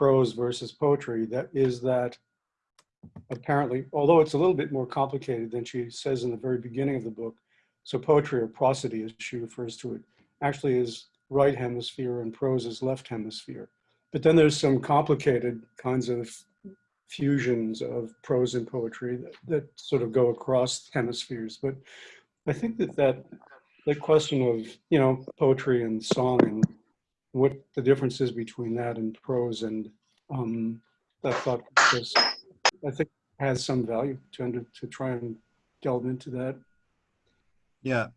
prose versus poetry, that is that apparently, although it's a little bit more complicated than she says in the very beginning of the book, so poetry or prosody, as she refers to it, actually is right hemisphere and prose is left hemisphere. But then there's some complicated kinds of fusions of prose and poetry that, that sort of go across hemispheres. But I think that that, that question of, you know, poetry and song and what the difference is between that and prose and um, that thought process, I think has some value to, under, to try and delve into that. Yeah.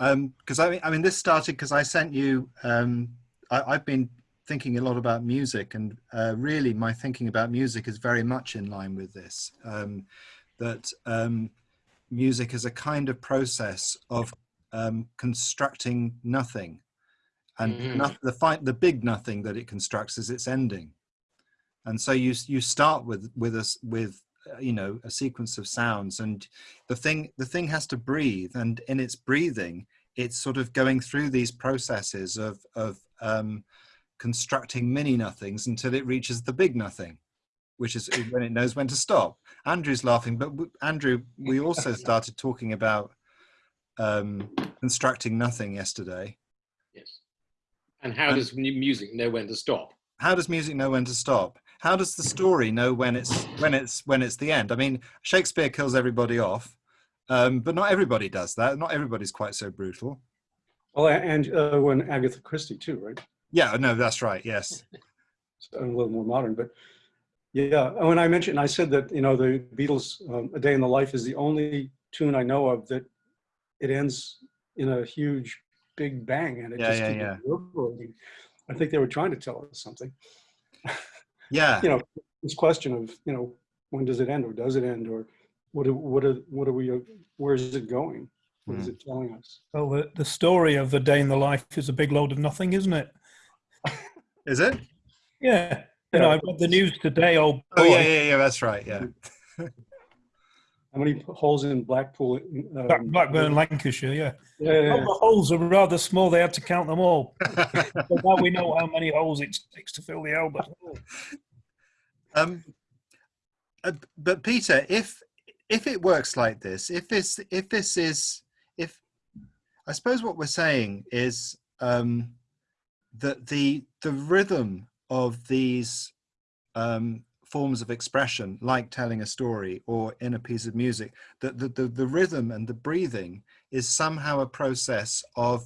Um, because I mean, I mean, this started because I sent you. Um, I, I've been thinking a lot about music, and uh, really, my thinking about music is very much in line with this. Um, that um, music is a kind of process of um, constructing nothing, and Mhm. no, the fight, the big nothing that it constructs is its ending. And so you you start with with us with uh, you know a sequence of sounds and the thing the thing has to breathe and in its breathing it's sort of going through these processes of of um, constructing mini nothings until it reaches the big nothing which is when it knows when to stop andrew's laughing but w- andrew we also started talking about um, constructing nothing yesterday Yes. And how And- does music know when to stop? how does music know when to stop? How does the story know when it's when it's when it's the end? I mean shakespeare kills everybody off um, but not everybody does that. Not everybody's quite so brutal. Well, and uh, when Agatha Christie too, right? yeah no that's right yes. So, a little more modern, but yeah, and when I mentioned, I said that, you know, the Beatles, um, A Day in the Life is the only tune I know of that it ends in a huge big bang and it Yeah, just yeah, keeps yeah. reverberating. I think they were trying to tell us something. yeah You know, this question of, you know, when does it end or does it end or what are, what are, what are we, uh, where is it going? What is Hmm. it telling us? Well, the, the story of the day in the life is a big load of nothing, isn't it? is it Yeah. You know, I read the news today. Oh, boy. oh yeah yeah yeah that's right yeah How many holes in Blackpool? Um, Blackburn, Lancashire. Yeah. Yeah, yeah, the holes are rather small. They had to count them all. But now we know how many holes it takes to fill the Albert Hall. um uh, but peter if if it works like this if this if this is if i suppose what we're saying is um that the the rhythm of these um forms of expression like telling a story or in a piece of music that the, the the rhythm and the breathing is somehow a process of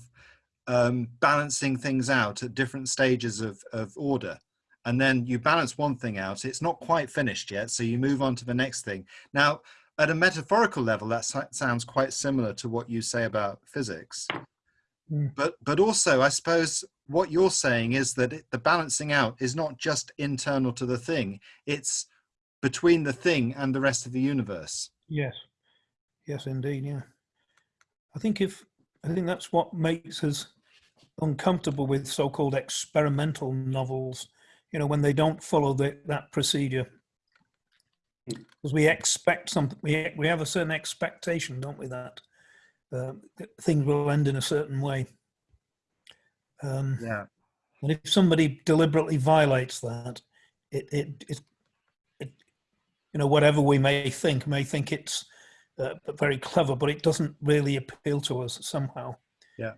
um balancing things out at different stages of of order. And then you balance one thing out it's not quite finished yet so you move on to the next thing. Now at a metaphorical level that sounds quite similar to what you say about physics Mm. but but also i suppose what you're saying is that the balancing out is not just internal to the thing it's between the thing and the rest of the universe Yes. Yes, indeed. Yeah. I think if I think that's what makes us uncomfortable with so-called experimental novels. You know, when they don't follow the, that procedure, because we expect something. We we have a certain expectation, don't we? That uh, things will end in a certain way. Um, yeah and if somebody deliberately violates that, it, it, it, it you know, whatever we may think, may think it's uh, very clever, but it doesn't really appeal to us somehow. Yeah.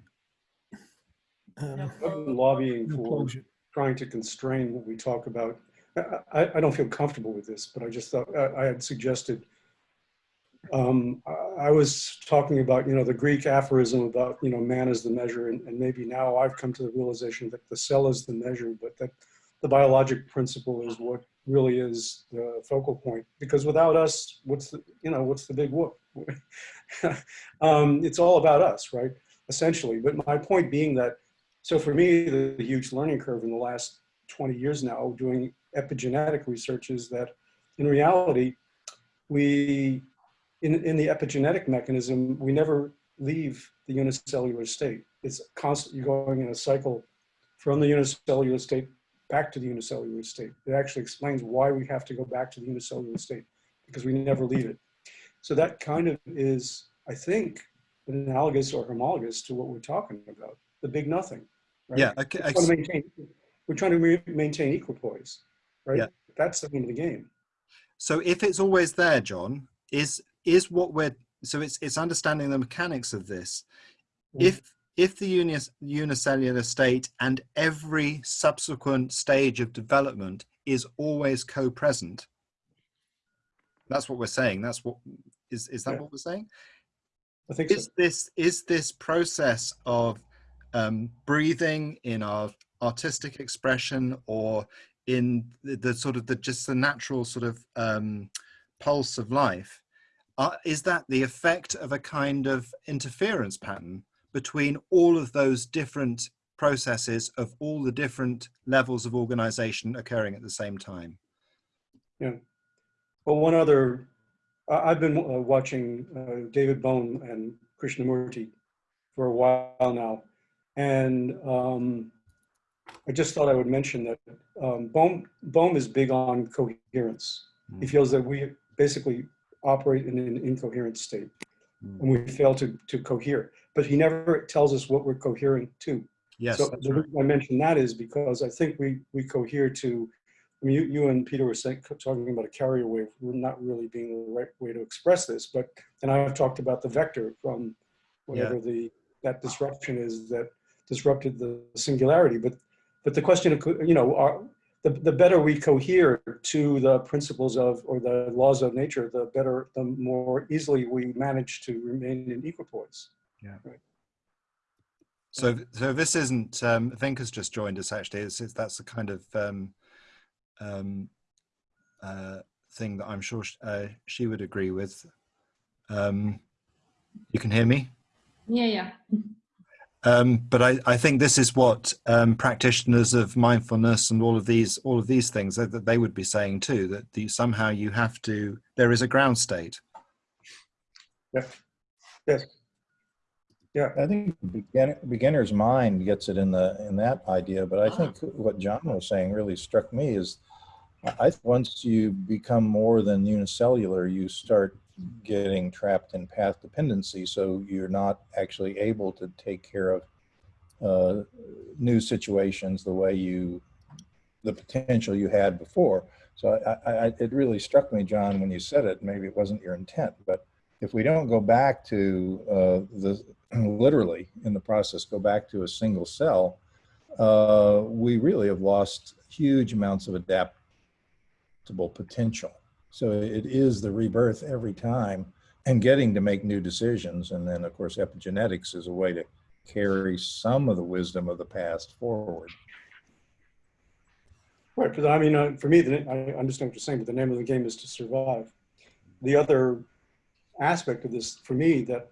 Um, I've been lobbying for closure. trying to constrain what we talk about. I, I, I don't feel comfortable with this, but I just thought, I, I had suggested, um, I, was talking about, you know, the Greek aphorism about, you know, man is the measure, and, and maybe now I've come to the realization that the cell is the measure, but that the biologic principle is what really is the focal point. Because without us, what's the, you know, what's the big whoop? um, it's all about us, right? Essentially. But my point being that so for me, the, the huge learning curve in the last 20 years now doing epigenetic research is that in reality, we, in, in the epigenetic mechanism, we never leave the unicellular state. It's constantly going in a cycle from the unicellular state back to the unicellular state. It actually explains why we have to go back to the unicellular state because we never leave it. So that kind of is, I think, analogous or homologous to what we're talking about, the big nothing. right? yeah okay, It's want to maintain, we're trying to re- maintain equipoise, right? Yeah. That's the name of the game. So if it's always there, John, is is what we're so it's it's understanding the mechanics of this. Mm. If if the unis, unicellular state and every subsequent stage of development is always co-present, that's what we're saying. That's what is is that Yeah. what we're saying? I think so. Is this is this process of um, breathing in our artistic expression or in the, the sort of the just the natural sort of um, pulse of life uh, is that the effect of a kind of interference pattern between all of those different processes of all the different levels of organization occurring at the same time Yeah. Well, one other, I've been uh, watching uh, David Bohm and Krishnamurti for a while now. And um, I just thought I would mention that um, Bohm, Bohm is big on coherence. He Mm. feels that we basically operate in an incoherent state Mm. and we fail to, to cohere. But he never tells us what we're cohering to. yes So the right. reason I mention that is because I think we, we cohere to, I mean, you, you and Peter were saying, talking about a carrier wave, we're not really being the right way to express this, but, and I've talked about the vector from whatever the, that disruption is that disrupted the singularity, but, but the question, you know, are, the, the better we cohere to the principles of, or the laws of nature, the better, the more easily we manage to remain in equipoise. yeah So, so this isn't. Um, Vinka's just joined us. Actually, it's, it's, that's the kind of um, um, uh, thing that I'm sure sh- uh, she would agree with. Um, you can hear me, Yeah, yeah. Um, but I, I think this is what um, practitioners of mindfulness and all of these, all of these things that, that they would be saying too. That the, somehow you have to. There is a ground state. Yeah. Yes. Yeah, I think begin, beginner's mind gets it in the in that idea, but I think what John was saying really struck me is, I I- once you become more than unicellular, you start getting trapped in path dependency, so you're not actually able to take care of uh, new situations the way you, the potential you had before. So I, I, it really struck me, John, when you said it. Maybe it wasn't your intent, but if we don't go back to uh, the literally in the process go back to a single cell, uh, we really have lost huge amounts of adaptable potential. So it is the rebirth every time and getting to make new decisions. And then, of course, epigenetics is a way to carry some of the wisdom of the past forward. Right, but I mean, uh, for me, the, I understand what you're saying, but the name of the game is to survive. The other aspect of this, for me, that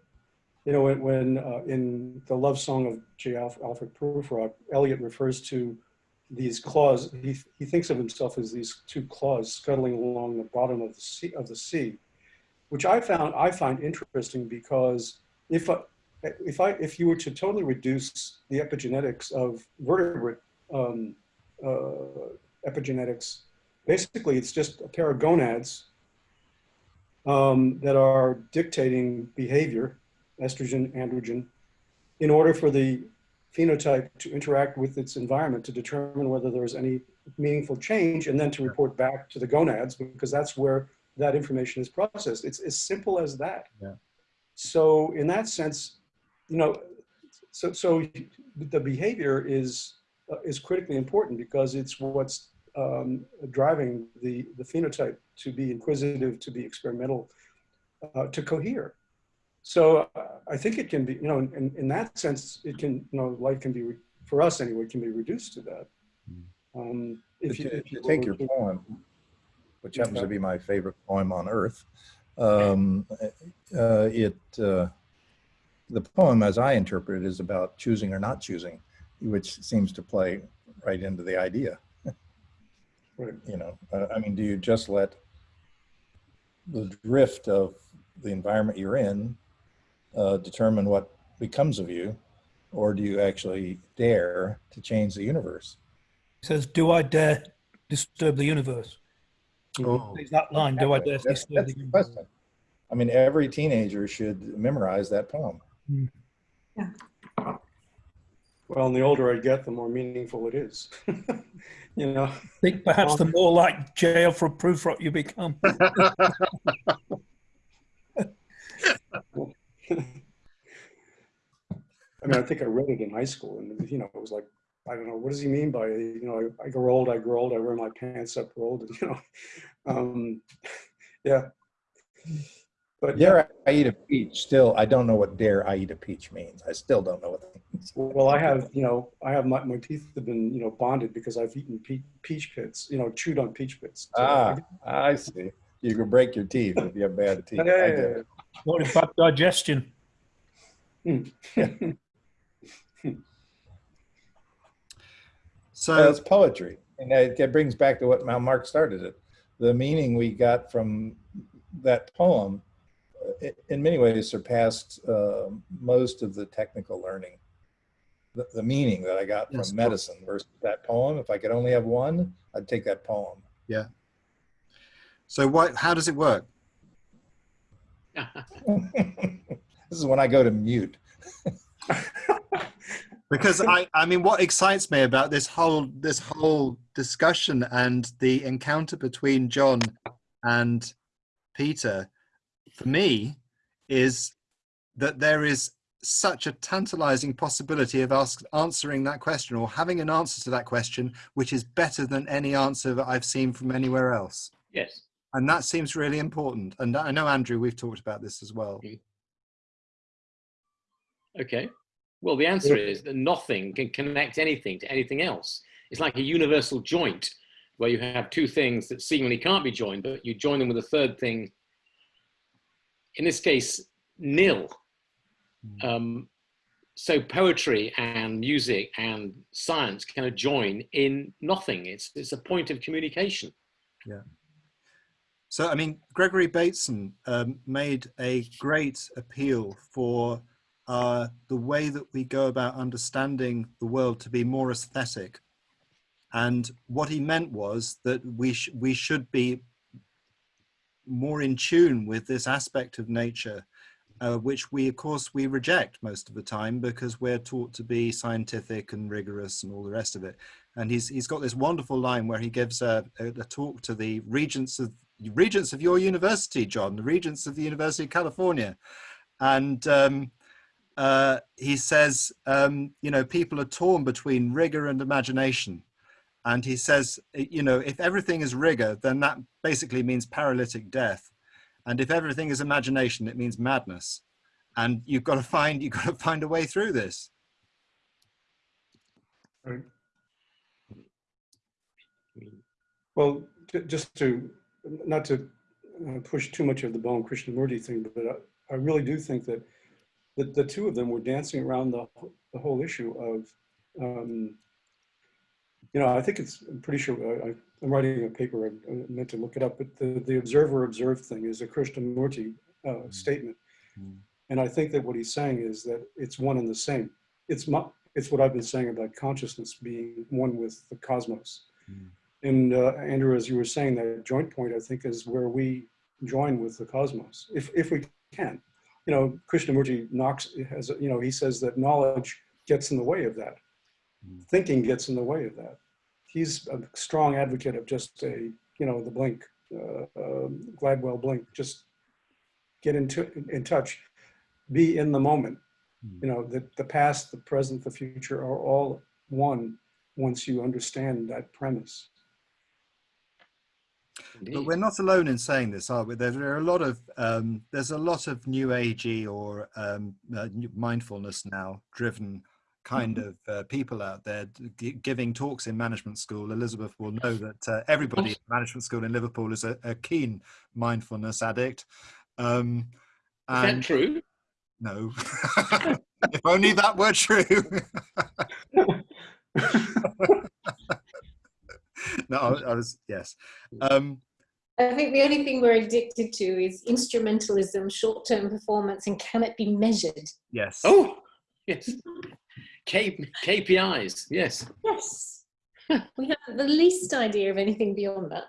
you know, when, when uh, in the love song of J. Alfred Prufrock, Eliot refers to these claws. He, he thinks of himself as these two claws scuttling along the bottom of the sea, of the sea, which I found I find interesting because if I, if I if you were to totally reduce the epigenetics of vertebrate um, uh, epigenetics. Basically, it's just a pair of gonads um, that are dictating behavior, estrogen, androgen, in order for the phenotype to interact with its environment to determine whether there's any meaningful change and then to report back to the gonads because that's where that information is processed. It's as simple as that. Yeah. So in that sense, you know, so, so the behavior is, uh, is critically important because it's what's um, driving the, the phenotype to be inquisitive, to be experimental, uh, to cohere. So uh, I think it can be, you know, in, in that sense, it can, you know, life can be, re- for us anyway, can be reduced to that. Um, if you, if you take your poem, which happens to be my favorite poem on earth, um, uh, it uh, the poem, as I interpret it, is about choosing or not choosing, which seems to play right into the idea. Right. You know, uh, I mean, do you just let the drift of the environment you're in uh, determine what becomes of you, or do you actually dare to change the universe? He says, "Do I dare disturb the universe?" Oh. There's that line. Do I dare That's, disturb that's the the universe? question. I mean, every teenager should memorize that poem. Yeah. Well, and the older I get, the more meaningful it is. You know, I think perhaps the more like J. Alfred Prufrock you become. I mean, I think I read it in high school and, you know, it was like, I don't know, what does he mean by, you know, I, I grow old, I grow old, I wear my pants up rolled, and you know? Um, yeah. But yeah, Dare I eat a peach? Still, I don't know what dare I eat a peach means. I still don't know what that means. well, I have, you know, I have my, my teeth have been, you know, bonded because I've eaten pe- peach pits, you know, chewed on peach pits. So Ah, I see. You can break your teeth if you have bad teeth. Yeah, I yeah. What in bad digestion? So Well, it's poetry. And that that brings back to what how Mark started it. The meaning we got from that poem, uh, i- in many ways surpassed uh, most of the technical learning. The, the meaning that I got Yes. from medicine versus that poem, if I could only have one, I'd take that poem. Yeah. So what? How does it work? this is when I go to mute. because I, I mean, what excites me about this whole this whole discussion and the encounter between John and Peter, for me, is that there is such a tantalizing possibility of ask, answering that question or having an answer to that question, which is better than any answer that I've seen from anywhere else. Yes. And that seems really important. And I know, Andrew, we've talked about this as well. Okay. Well, the answer is that nothing can connect anything to anything else. It's like a universal joint where you have two things that seemingly can't be joined, but you join them with a third thing. In this case, nil. Um, so poetry and music and science kind of join in nothing. It's it's a point of communication. So, I mean, Gregory Bateson um, made a great appeal for uh, the way that we go about understanding the world to be more aesthetic. And what he meant was that we, sh- we should be more in tune with this aspect of nature, uh, which we, of course, we reject most of the time because we're taught to be scientific and rigorous and all the rest of it. And he's, he's got this wonderful line where he gives a, a, a talk to the regents of regents of your university, John, the regents of the University of California. And um, uh, he says, um, you know, people are torn between rigor and imagination. And he says, you know, if everything is rigor, then that basically means paralytic death. And if everything is imagination, it means madness. And you've got to find, you've got to find a way through this. Well, just to, not to uh, push too much of the Bohm Krishnamurti thing, but I, I really do think that the, the two of them were dancing around the, the whole issue of, um, you know, I think it's, I'm pretty sure, I, I- I'm writing a paper, I I meant to look it up, but the, the observer observed thing is a Krishnamurti uh, statement. Mm. And I think that what he's saying is that it's one and the same. It's my, it's what I've been saying about consciousness being one with the cosmos. And uh, Andrew, as you were saying, that joint point, I think, is where we join with the cosmos, if, if we can. You know, Krishnamurti knocks, has, you know, he says that knowledge gets in the way of that. Mm. Thinking gets in the way of that. He's a strong advocate of just a, you know, the blink, uh, um, Gladwell blink, just get into, in touch, be in the moment. You know, the, the past, the present, the future are all one once you understand that premise. But we're not alone in saying this, are we? There, are a lot of um, there's a lot of new agey or um, uh, mindfulness now driven kind of uh, people out there g- giving talks in management school. Elizabeth will know that uh, everybody in management school in Liverpool is a, a keen mindfulness addict. Um, Is that true? no, if only that were true. no, I, I was yes. Um, I think the only thing we're addicted to is instrumentalism, short term performance, and can it be measured? yes. Oh, yes. K, KPIs, yes. Yes. we have the least idea of anything beyond that.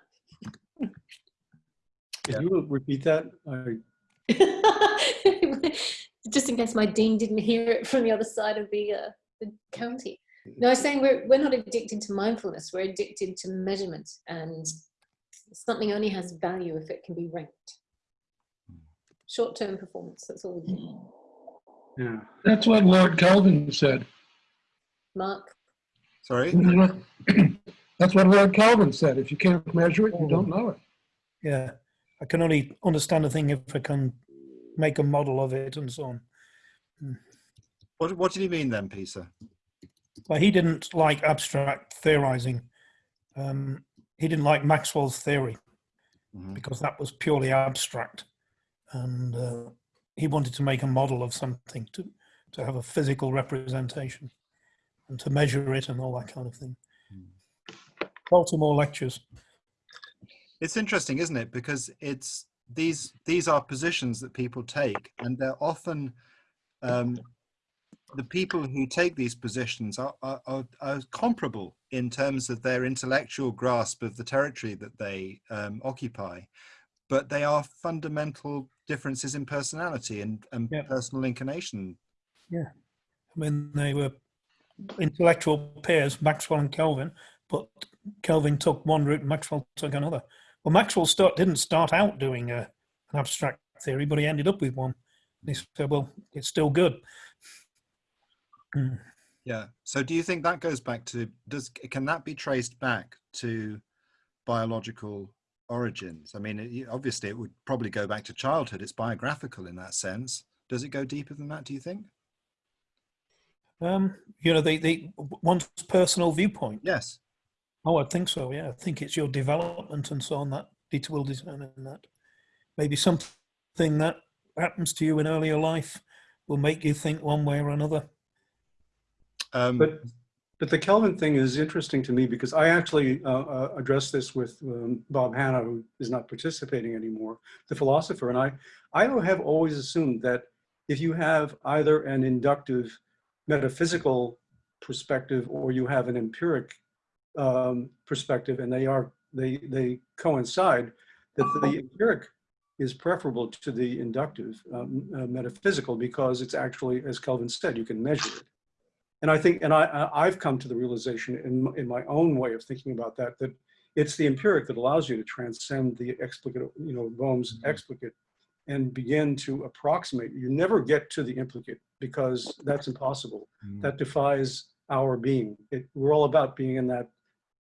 Could you repeat that? I, Just in case my dean didn't hear it from the other side of the, uh, the county. No, I was saying we're, we're not addicted to mindfulness. We're addicted to measurement and something only has value if it can be ranked. Short-term performance, that's all we do. Yeah. That's what Lord Kelvin said. Mark, Sorry. That's what Lord Kelvin said. If you can't measure it, you don't know it. Yeah, I can only understand a thing if I can make a model of it and so on. Hmm. What, what did he mean then, Peter? But he didn't like abstract theorizing. Um, he didn't like Maxwell's theory Mhm. because that was purely abstract, and uh, he wanted to make a model of something to to have a physical representation and to measure it and all that kind of thing. Baltimore lectures. It's interesting, isn't it? Because it's these these are positions that people take, and they're often um, the people who take these positions are, are, are, comparable in terms of their intellectual grasp of the territory that they um, occupy, but they are fundamental differences in personality and, and Yeah. personal inclination. Yeah. I mean, they were intellectual peers, Maxwell and Kelvin, but Kelvin took one route and Maxwell took another. Well, Maxwell start, didn't start out doing a, an abstract theory, but he ended up with one. And he said, well, it's still good. Mm. Yeah. So, do you think that goes back to does can that be traced back to biological origins? I mean, it, obviously, it would probably go back to childhood. It's biographical in that sense. Does it go deeper than that? Do you think? Um, you know, they, they, one's personal viewpoint. Yes. Oh, I think so. Yeah, I think it's your development and so on that will determine that. Maybe something that happens to you in earlier life will make you think one way or another. Um, But, but the Kelvin thing is interesting to me because I actually uh, uh, addressed this with um, Bob Hanna, who is not participating anymore, the philosopher. And I, I have always assumed that if you have either an inductive metaphysical perspective or you have an empiric um, perspective and they are, they, they coincide, that the empiric is preferable to the inductive um, uh, metaphysical because it's actually, as Kelvin said, you can measure it. And I think, and I, I've come to the realization in, in my own way of thinking about that, that it's the empiric that allows you to transcend the explicate, you know, Bohm's explicate and begin to approximate. You never get to the implicate because that's impossible. mm, That defies our being. It, we're all about being in that,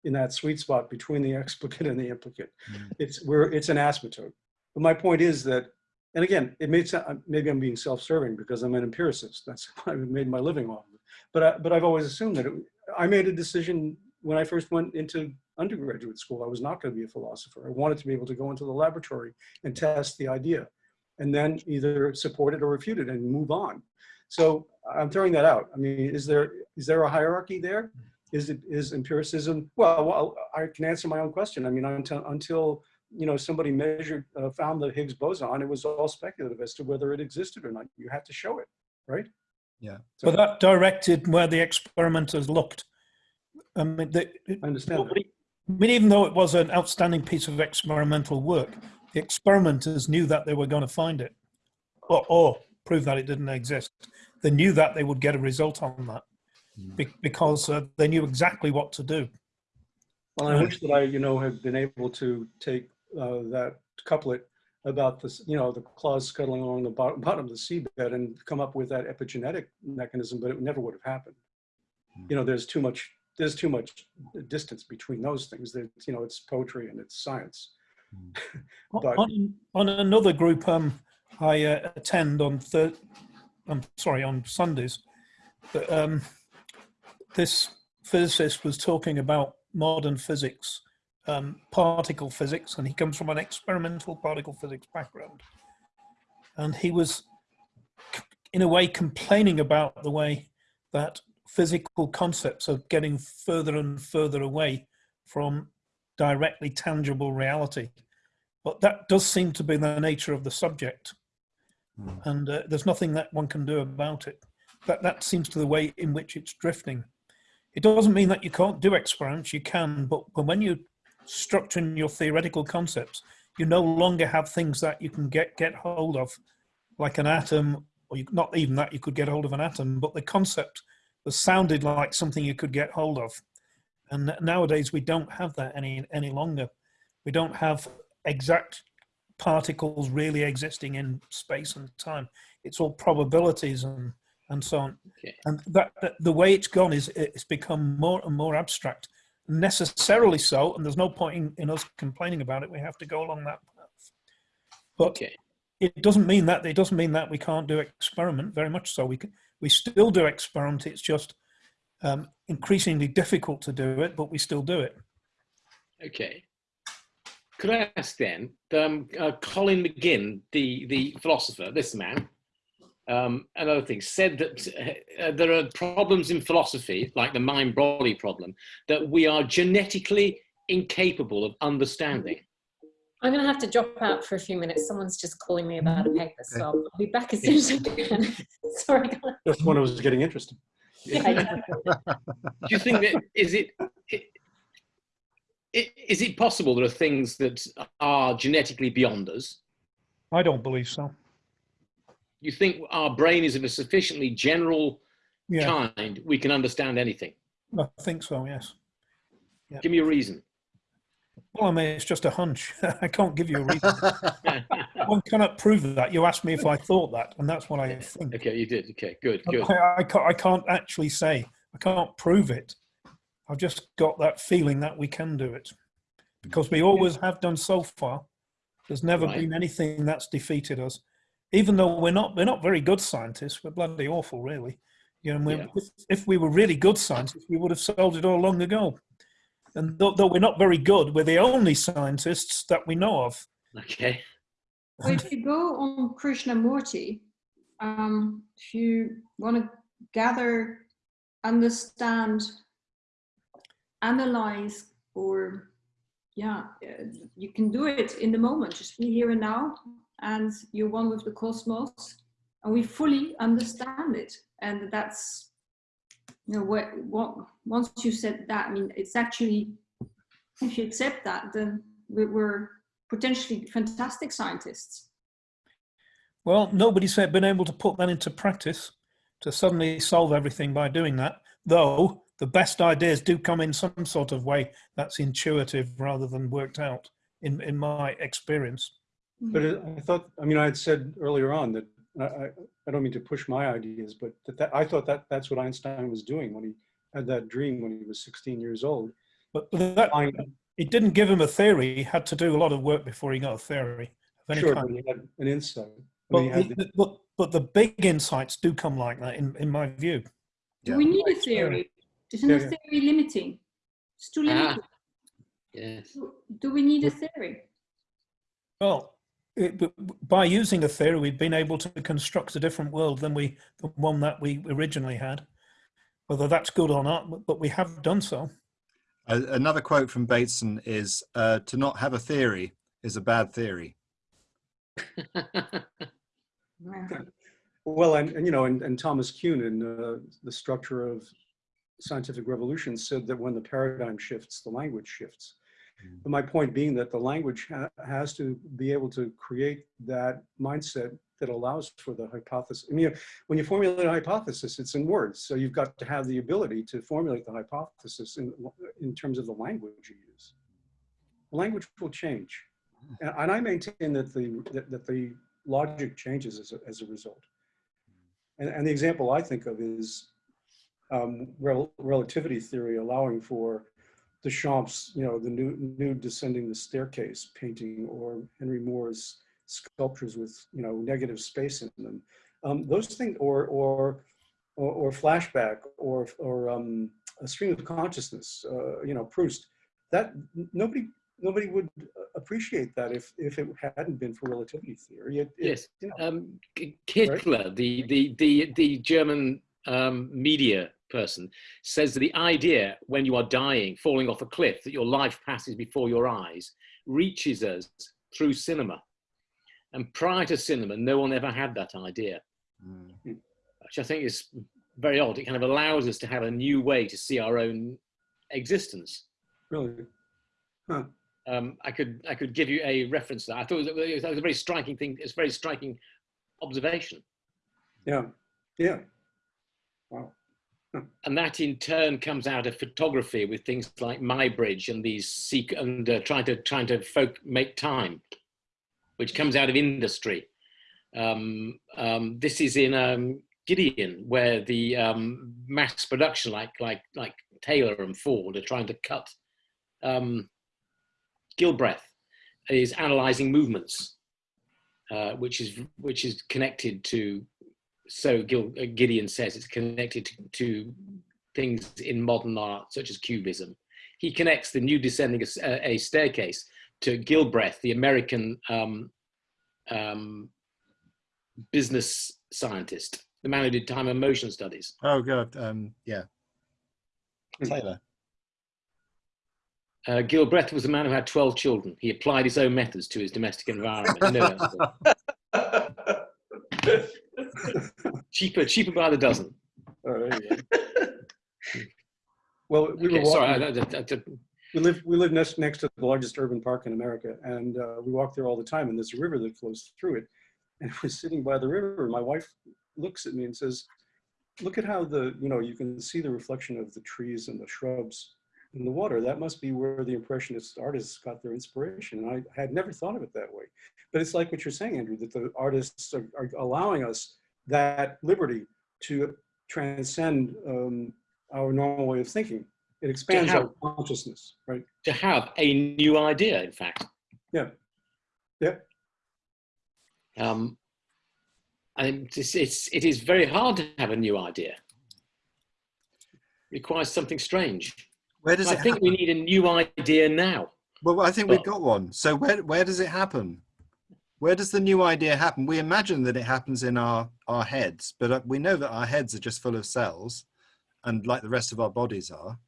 in that sweet spot between the explicate and the implicate. Mm. It's, we're, it's an asymptote. But my point is that, and again, it may sound, maybe I'm being self-serving because I'm an empiricist. That's what I've made my living off of. But, I, but I've always assumed that it, I made a decision when I first went into undergraduate school. I was not going to be a philosopher. I wanted to be able to go into the laboratory and test the idea and then either support it or refute it and move on. So I'm throwing that out. I mean, is there is there a hierarchy there? Is it is empiricism? Well, well I can answer my own question. I mean, until until you know somebody measured uh, found the Higgs boson, it was all speculative as to whether it existed or not. You have to show it, right? Yeah. So But that directed where the experimenters looked. I mean, they, I understand. nobody, I mean, even though it was an outstanding piece of experimental work, the experimenters knew that they were going to find it or, or prove that it didn't exist. They knew that they would get a result on that Mm. because uh, they knew exactly what to do. Well, I wish that I, you know, had been able to take uh, that couplet about this, you know, the claws scuttling along the bottom, bottom of the seabed and come up with that epigenetic mechanism, but it never would have happened. You know, there's too much, there's too much distance between those things. That you know, it's poetry and it's science. But- on, on another group um, I uh, attend on thir- I'm sorry on Sundays, but, um, this physicist was talking about modern physics, um, particle physics, and he comes from an experimental particle physics background, and he was in a way complaining about the way that physical concepts are getting further and further away from directly tangible reality. But that does seem to be the nature of the subject. Mm. and uh, there's nothing that one can do about it. That that seems to the way in which it's drifting. It doesn't mean that you can't do experiments you can but, but when you structure in your theoretical concepts you no longer have things that you can get get hold of like an atom or you, not even that you could get hold of an atom but the concept that sounded like something you could get hold of. And nowadays we don't have that any any longer. We don't have exact particles really existing in space and time. It's all probabilities and and so on. Okay. And that, that the way it's gone is it's become more and more abstract, necessarily so. And there's no point in, in us complaining about it. We have to go along that path. But Okay. it doesn't mean that it doesn't mean that we can't do experiment. Very much so. We can we still do experiment. It's just um, increasingly difficult to do it, but we still do it. Okay. Could I ask then, um, uh, Colin McGinn, the, the philosopher, this man, um, another thing, said that uh, there are problems in philosophy, like the mind-body problem, that we are genetically incapable of understanding. I'm going to have to drop out for a few minutes. Someone's just calling me about a paper, so I'll be back as soon as I can. Sorry, guys. Just when I was getting interested. Yeah, Do you think that, is it, i- i- is it possible there are things that are genetically beyond us? I don't believe so. You think our brain is of a sufficiently general Yeah, kind, we can understand anything? I think so. Yes. Give me a reason. Well, I mean, it's just a hunch. I can't give you a reason. One cannot prove that. You asked me if I thought that, and that's what I think. Okay, you did. Okay, good, good. I, I, can't, I can't actually say. I can't prove it. I've just got that feeling that we can do it because we always have done so far. There's never Right. been anything that's defeated us, even though we're not we're not very good scientists. We're bloody awful, really. You know, we're, Yeah. if, if we were really good scientists, we would have solved it all long ago. And though, though we're not very good, we're the only scientists that we know of. Okay. Well, if you go on Krishnamurti, um, if you want to gather, understand, analyze, or yeah, uh, you can do it in the moment, just be here and now, and you're one with the cosmos, and we fully understand it, and that's you know what, what once you said that, I mean, it's actually if you accept that, then we- we're potentially fantastic scientists. Well, nobody's been able to put that into practice to suddenly solve everything by doing that, though the best ideas do come in some sort of way that's intuitive rather than worked out, in, in my experience. But it- I thought, I mean, I had said earlier on that, I, I, I don't mean to push my ideas, but that, that, I thought that that's what Einstein was doing when he had that dream when he was 16 years old. But that, it didn't give him a theory. He had to do a lot of work before he got a theory of any Sure, kind. but he had an insight. I But, mean, had the- the, but, but the big insights do come like that, in, in my view. Do we need a theory? Isn't Yeah, a yeah. theory limiting? It's too Ah. Yes. Do- Do we need a theory? Well, it, b- b- by using a theory, we've been able to construct a different world than we the one that we originally had. Whether that's good or not, but- but we have done so. Another quote from Bateson is uh, to not have a theory is a bad theory. Well, and, and you know, and, and Thomas Kuhn in uh, the structure of scientific revolution said that when the paradigm shifts, the language shifts. But my point being that the language ha has to be able to create that mindset that allows for the hypothesis. I mean, when you formulate a hypothesis, it's in words. So you've got to have the ability to formulate the hypothesis in, in terms of the language you use. The language will change. And, and I maintain that the, that, that the logic changes as a, as a result. And, and the example I think of is um, rel- relativity theory allowing for Duchamp's, you know, the new, new descending the staircase painting or Henry Moore's sculptures with, you know, negative space in them. Um, those things, or, or, or, or flashback or, or um, a stream of consciousness, uh, you know, Proust, that nobody, nobody would appreciate that if, if it hadn't been for relativity theory. It, it- Yes. you know, Um, Kittler, the, the, the, the German um, media person, says that the idea when you are dying, falling off a cliff, that your life passes before your eyes, reaches us through cinema. And prior to cinema, no one ever had that idea, which I think is very odd. It kind of allows us to have a new way to see our own existence. Really. Huh. Um, I could I could give you a reference to that. I thought it was, that was a very striking thing. It's a very striking observation. Yeah. Yeah. Wow. And that in turn comes out of photography with things like Muybridge and these seek and uh, trying to trying to folk make time, which comes out of industry. Um, um, this is in um, Giedion, where the um, mass production, like like like Taylor and Ford, are trying to cut. Um, Gilbreth is analyzing movements, uh, which is which is connected to. So Gil, uh, Giedion says it's connected to, to things in modern art, such as Cubism. He connects the new descending a, a staircase to Gilbreth, the American um, um, business scientist, the man who did time and motion studies. Oh god, um, yeah. Taylor. Uh, Gilbreth was a man who had 12 children. He applied his own methods to his domestic environment. No, that's it. Cheaper, cheaper by the dozen. Oh, there you go. Well, we were Okay, sorry, walking, I- I- I- I- we live, we live next, next to the largest urban park in America, and uh, we walk there all the time, and there's a river that flows through it. And we're sitting by the river, my wife looks at me and says, look at how the, you know, you can see the reflection of the trees and the shrubs in the water. That must be where the Impressionist artists got their inspiration. And I had never thought of it that way. But it's like what you're saying, Andrew, that the artists are, are allowing us that liberty to transcend um, our normal way of thinking. It expands our consciousness, right? to have a new idea, in fact. Yeah. Yeah. Um, and it's, it's, it is very hard to have a new idea. requires something strange. Where does I it think happen? we need a new idea now. Well, I think we've got one. So where where does it happen? Where does the new idea happen? We imagine that it happens in our our heads, but uh, we know that our heads are just full of cells, and like the rest of our bodies are.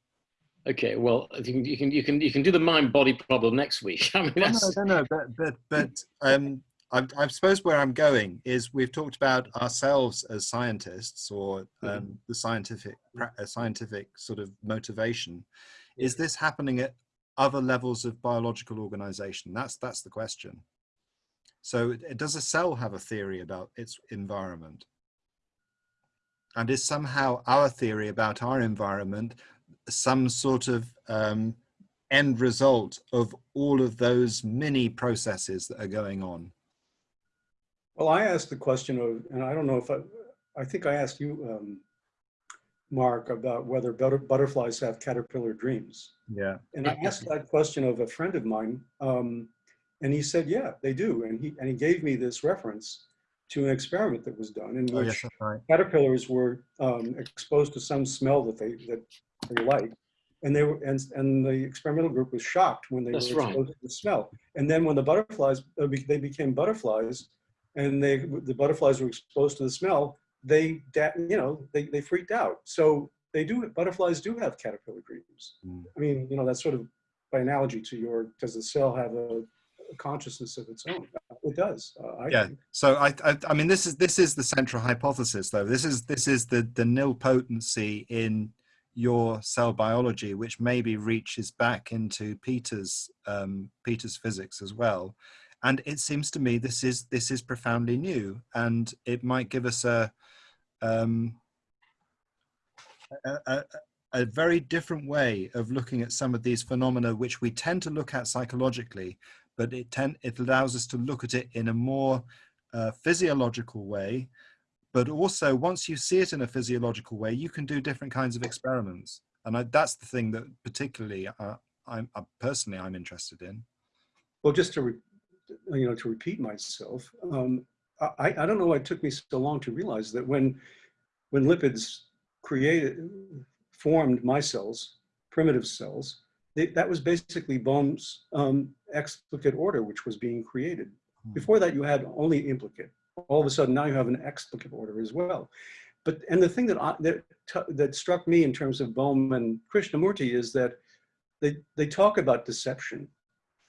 Okay, well, you can you can you can you can do the mind body problem next week. I mean, that's, no, no, no, but but but um, I, I suppose where I'm going is we've talked about ourselves as scientists or um, the scientific uh, scientific sort of motivation. Is this happening at other levels of biological organization? That's that's the question. So does a cell have a theory about its environment? And is somehow our theory about our environment some sort of um, end result of all of those mini processes that are going on. Well, I asked the question of, and I don't know if I, I think I asked you, um, Mark, about whether butter, butterflies have caterpillar dreams. Yeah. And I asked that question of a friend of mine, um, and he said, yeah, they do. And he, and he gave me this reference to an experiment that was done in Oh, which yes, right. caterpillars were um, exposed to some smell that they, that they liked. And they were, and, and the experimental group was shocked when they That's were right. exposed to the smell. And then when the butterflies, uh, they became butterflies and they, the butterflies were exposed to the smell, they, da- you know, they, they freaked out. So they do, butterflies do have caterpillar dreams. Mm. I mean, you know, that's sort of by analogy to your, does the cell have a, a consciousness of its own? It does. Uh, Yeah. think. So I, I, I mean, this is this is the central hypothesis, though. This is this is the the nil potency in your cell biology, which maybe reaches back into Peter's um, Peter's physics as well. And it seems to me this is this is profoundly new, and it might give us a um, a, a, a very different way of looking at some of these phenomena, which we tend to look at psychologically, but it tend, it allows us to look at it in a more uh, physiological way. But also, once you see it in a physiological way, you can do different kinds of experiments, and I, that's the thing that particularly uh, I'm uh, personally I'm interested in. Well, just to, you know, to repeat myself, um, I, I don't know why it took me so long to realize that when, when lipids created, formed my cells, primitive cells, they, that was basically Bohm's um, explicate order, which was being created. Hmm. Before that, you had only implicate. All of a sudden, now you have an explicate order as well. But and the thing that I, that that struck me in terms of Bohm and Krishnamurti is that they they talk about deception,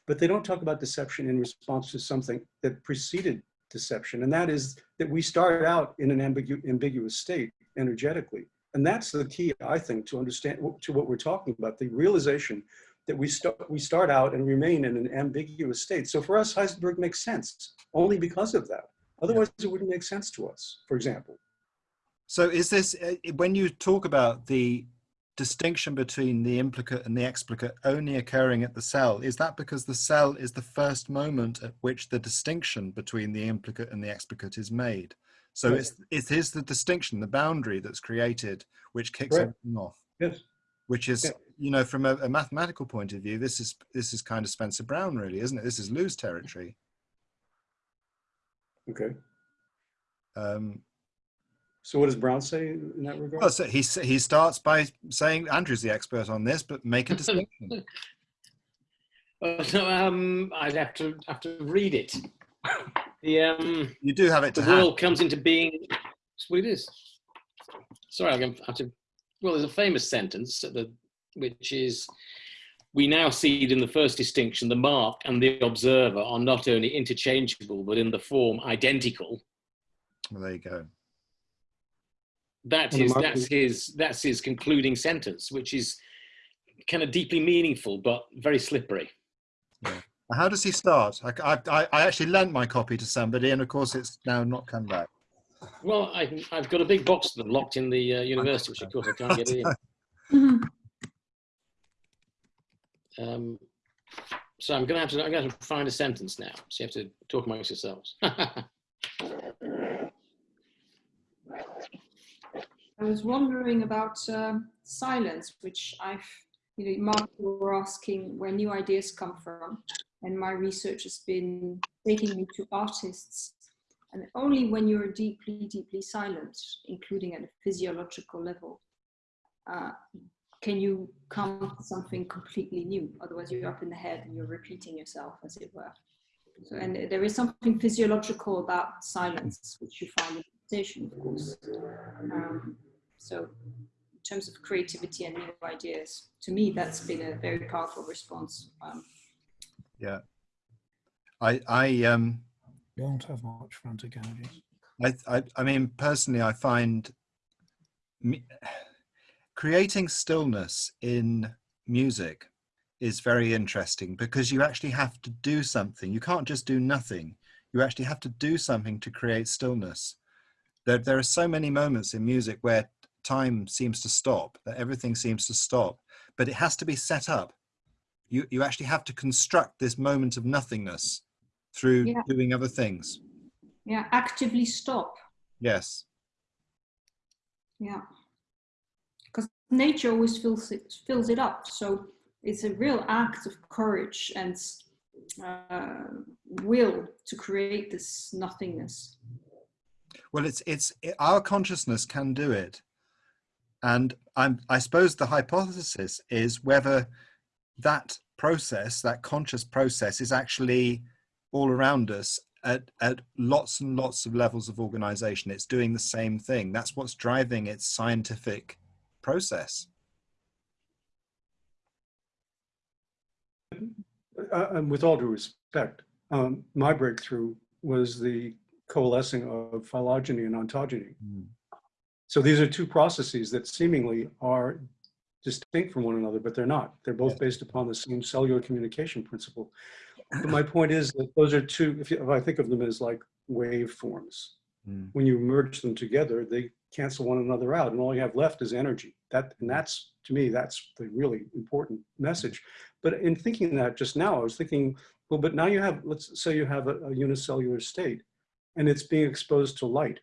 but they don't talk about deception in response to something that preceded deception, and that is that we start out in an ambigu- ambiguous state energetically, and that's the key, I think, to understand to what we're talking about: the realization that we start we start out and remain in an ambiguous state. So for us, Heisenberg makes sense only because of that. Otherwise, it wouldn't make sense to us. For example. So is this, uh, when you talk about the distinction between the implicate and the explicate only occurring at the cell, is that because the cell is the first moment at which the distinction between the implicate and the explicate is made? So Right. it's, it is the distinction, the boundary that's created, which kicks Correct. everything off, Yes. which is, Yeah. You know, from a, a mathematical point of view, this is, this is kind of Spencer Brown really, isn't it? This is lose territory. Okay. Um, So what does Brown say in that regard? well, so he, he starts by saying, Andrew's the expert on this, but make a distinction. Uh, so, um, I'd have to have to read it. The um, You do have it to the hand. world comes into being. That's what it is. Sorry, I'm gonna have to. Well, there's a famous sentence at the, which is, "We now see it in the first distinction. The mark and the observer are not only interchangeable, but in the form identical." Well, there you go. That And is that's is- his that's his concluding sentence, which is kind of deeply meaningful but very slippery. Yeah. How does he start? I, I, I actually lent my copy to somebody, and of course, it's now not come back. Well, I, I've got a big box of them locked in the uh, university, which of course I can't get in. Um, so I'm going to have to I'm going to find a sentence now. So you have to talk amongst yourselves. I was wondering about um, silence, which I've, you know, Mark, you were asking where new ideas come from. And my research has been taking me to artists. And only when you're deeply, deeply silent, including at a physiological level, uh, can you come to something completely new. Otherwise, you're up in the head and you're repeating yourself, as it were. So, and there is something physiological about silence, which you find in meditation, of course. Um, so, in terms of creativity and new ideas, to me, that's been a very powerful response. Um, Yeah. I, I, um, Don't have much frantic energies. I, I, I mean, personally, I find me, creating stillness in music is very interesting because you actually have to do something. You can't just do nothing. You actually have to do something to create stillness. There, there are so many moments in music where time seems to stop, that everything seems to stop, but it has to be set up. You, you actually have to construct this moment of nothingness through Yeah. doing other things. yeah, actively stop. Yes. Yeah. Nature always fills it, fills it up. So it's a real act of courage and uh, will to create this nothingness. Well, it's it's it, our consciousness can do it, and I'm I suppose the hypothesis is whether that process, that conscious process, is actually all around us at at lots and lots of levels of organization. It's doing the same thing. That's what's driving its scientific process. Uh, and with all due respect, um, my breakthrough was the coalescing of phylogeny and ontogeny. So these are two processes that seemingly are distinct from one another, but they're not. They're both Yes. based upon the same cellular communication principle. But my point is that those are two, if, you, if I think of them as like waveforms, Mm. when you merge them together, they cancel one another out, and all you have left is energy. That and that's to me, that's the really important message. But in thinking that just now, I was thinking, well, but now you have, let's say you have a, a unicellular state, and it's being exposed to light.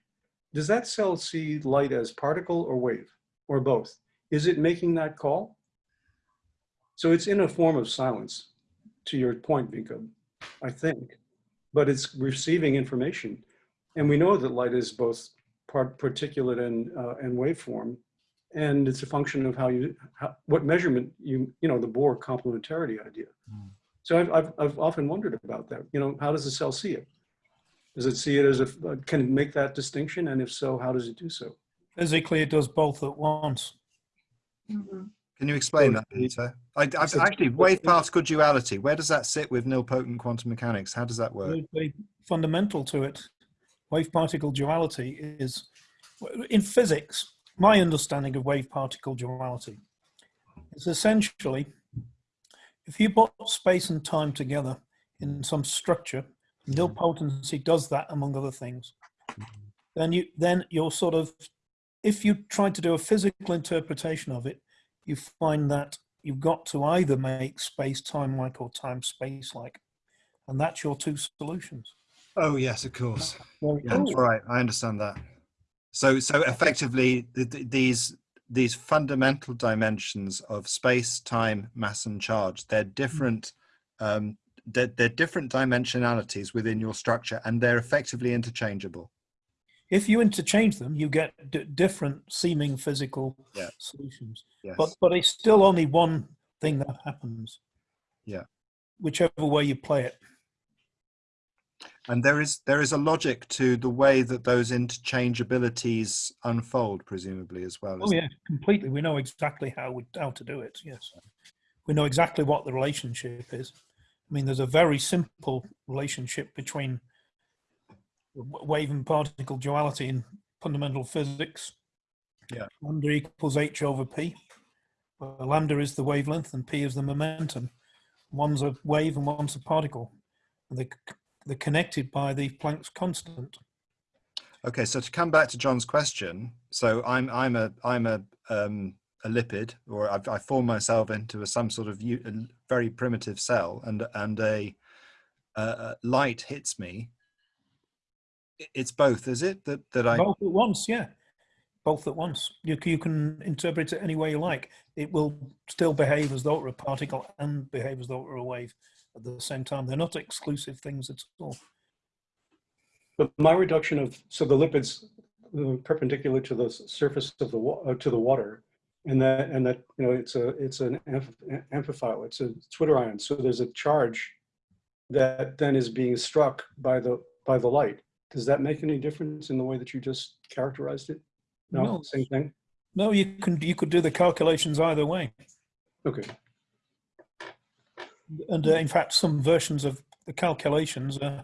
Does that cell see light as particle or wave, or both? Is it making that call? So it's in a form of silence, to your point, Vinko, I think, but it's receiving information. And we know that light is both part particulate and, uh, and waveform. And it's a function of how you, how, what measurement you, you know, the Bohr complementarity idea. Mm. So I've, I've, I've often wondered about that. You know, how does the cell see it? Does it see it as a, uh, can it make that distinction? And if so, how does it do so? Physically, it does both at once. Mhm. Can you explain that, Peter? I, I've actually wave particle duality. Where does that sit with nilpotent quantum mechanics? How does that work? Very- very fundamental to it. Wave particle duality is, in physics, my understanding of wave particle duality is essentially if you put space and time together in some structure, nilpotency mm. does that among other things. Mm-hmm. Then you then you're sort of if you try to do a physical interpretation of it, you find that you've got to either make space time like or time space like, and that's your two solutions. Oh yes, of course. Yeah, right. I understand that. So, so effectively, th- th- these these fundamental dimensions of space, time, mass, and charge they're different. Um, they're, they're different dimensionalities within your structure, and they're effectively interchangeable. If you interchange them, you get d- different seeming physical Yeah. solutions. Yes. But but it's still only one thing that happens. Yeah. Whichever way you play it. And there is there is a logic to the way that those interchangeabilities unfold, presumably as well. Oh yeah, completely. We know exactly how we, how to do it. Yes, we know exactly what the relationship is. I mean, there's a very simple relationship between wave and particle duality in fundamental physics. Yeah. Lambda equals h over p. Well, lambda is the wavelength and p is the momentum. One's a wave and one's a particle. And they, c- they're connected by the Planck's constant. Okay, so to come back to John's question, so I'm I'm a I'm a um, a lipid, or I've, I form myself into a, some sort of very primitive cell, and and a, a light hits me. It's both, is it? That that I Both at once, yeah. Both at once. You, you can interpret it any way you like. It will still behave as though it were a particle and behave as though it were a wave at the same time. They're not exclusive things at all. But my reduction of, so the lipids perpendicular to the surface of the, uh, to the water, and that, and that, you know, it's a, it's an amph- amphiphile, it's a zwitterion. So there's a charge that then is being struck by the, by the light. Does that make any difference in the way that you just characterized it? No, No. same thing? No, you can you could do the calculations either way. Okay. And uh, in fact, some versions of the calculations, uh,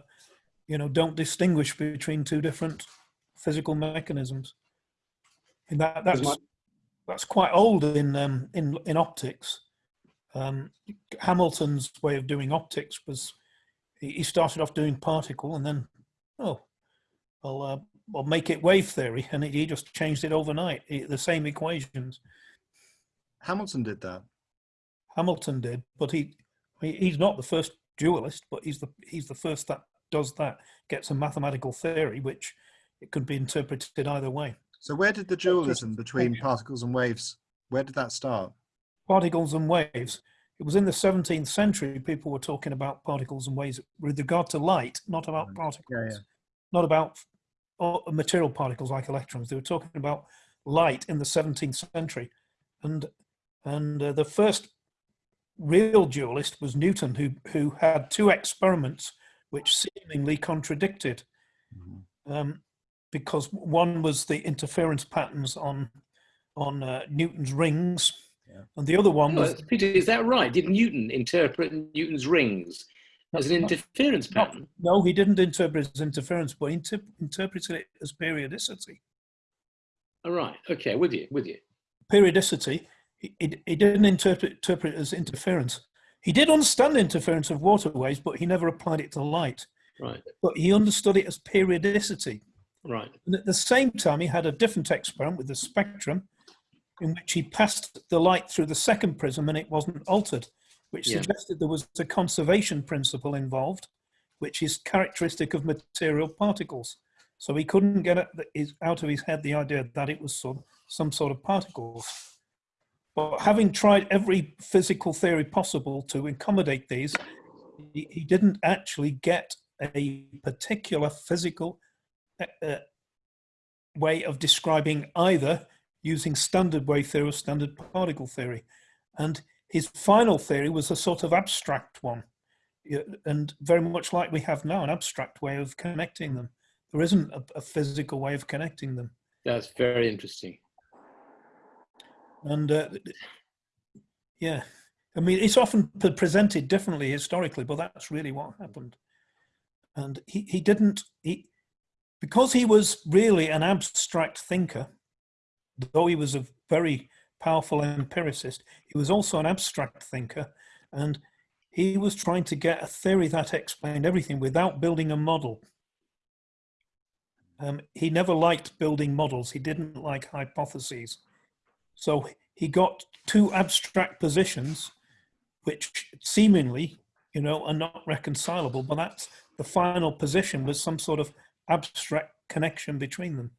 you know, don't distinguish between two different physical mechanisms. And that that's that's quite old in um, in in optics. Um, Hamilton's way of doing optics was he started off doing particle and then oh, I'll uh, I'll make it wave theory, and he just changed it overnight. He- the same equations Hamilton did that. Hamilton did, but he- he's not the first dualist, but he's the he's the first that does that. Gets a mathematical theory which it could be interpreted either way. So where did the dualism between particles and waves? Where did that start? particles and waves. It was in the 17th century people were talking about particles and waves with regard to light, not about particles, Yeah, yeah. not about uh, material particles like electrons. They were talking about light in the 17th century, and and uh, the first real dualist was Newton, who who had two experiments which seemingly contradicted, um, because one was the interference patterns on on uh, Newton's rings, Yeah. and the other one Oh, was Peter, is that right? Did Newton interpret Newton's rings as an Not- interference not- pattern? no, he didn't interpret it as interference, but he inter- interpreted it as periodicity. All right. Okay, with you, with you. Periodicity, he, he, didn't interpret, interpret it as interference. He did understand the interference of waterways, but he never applied it to light. Right, But he understood it as periodicity. right. And at the same time, he had a different experiment with the spectrum in which he passed the light through the second prism and it wasn't altered, which Yeah. suggested there was a conservation principle involved, which is characteristic of material particles. So he couldn't get it- out of his head the idea that it was some, some sort of particles. But having tried every physical theory possible to accommodate these, he, didn't actually get a particular physical uh, uh, way of describing either using standard wave theory or standard particle theory. And his final theory was a sort of abstract one, and very much like we have now, an abstract way of connecting them. There isn't a, a physical way of connecting them. That's very interesting. And uh, yeah, I mean, it's often presented differently historically, but that's really what happened. And he, he didn't, he, because he was really an abstract thinker, though he was a very powerful empiricist, he was also an abstract thinker. And he was trying to get a theory that explained everything without building a model. Um, he never liked building models. He didn't like hypotheses. So he got two abstract positions, which seemingly, you know, are not reconcilable. But that's the final position was some sort of abstract connection between them.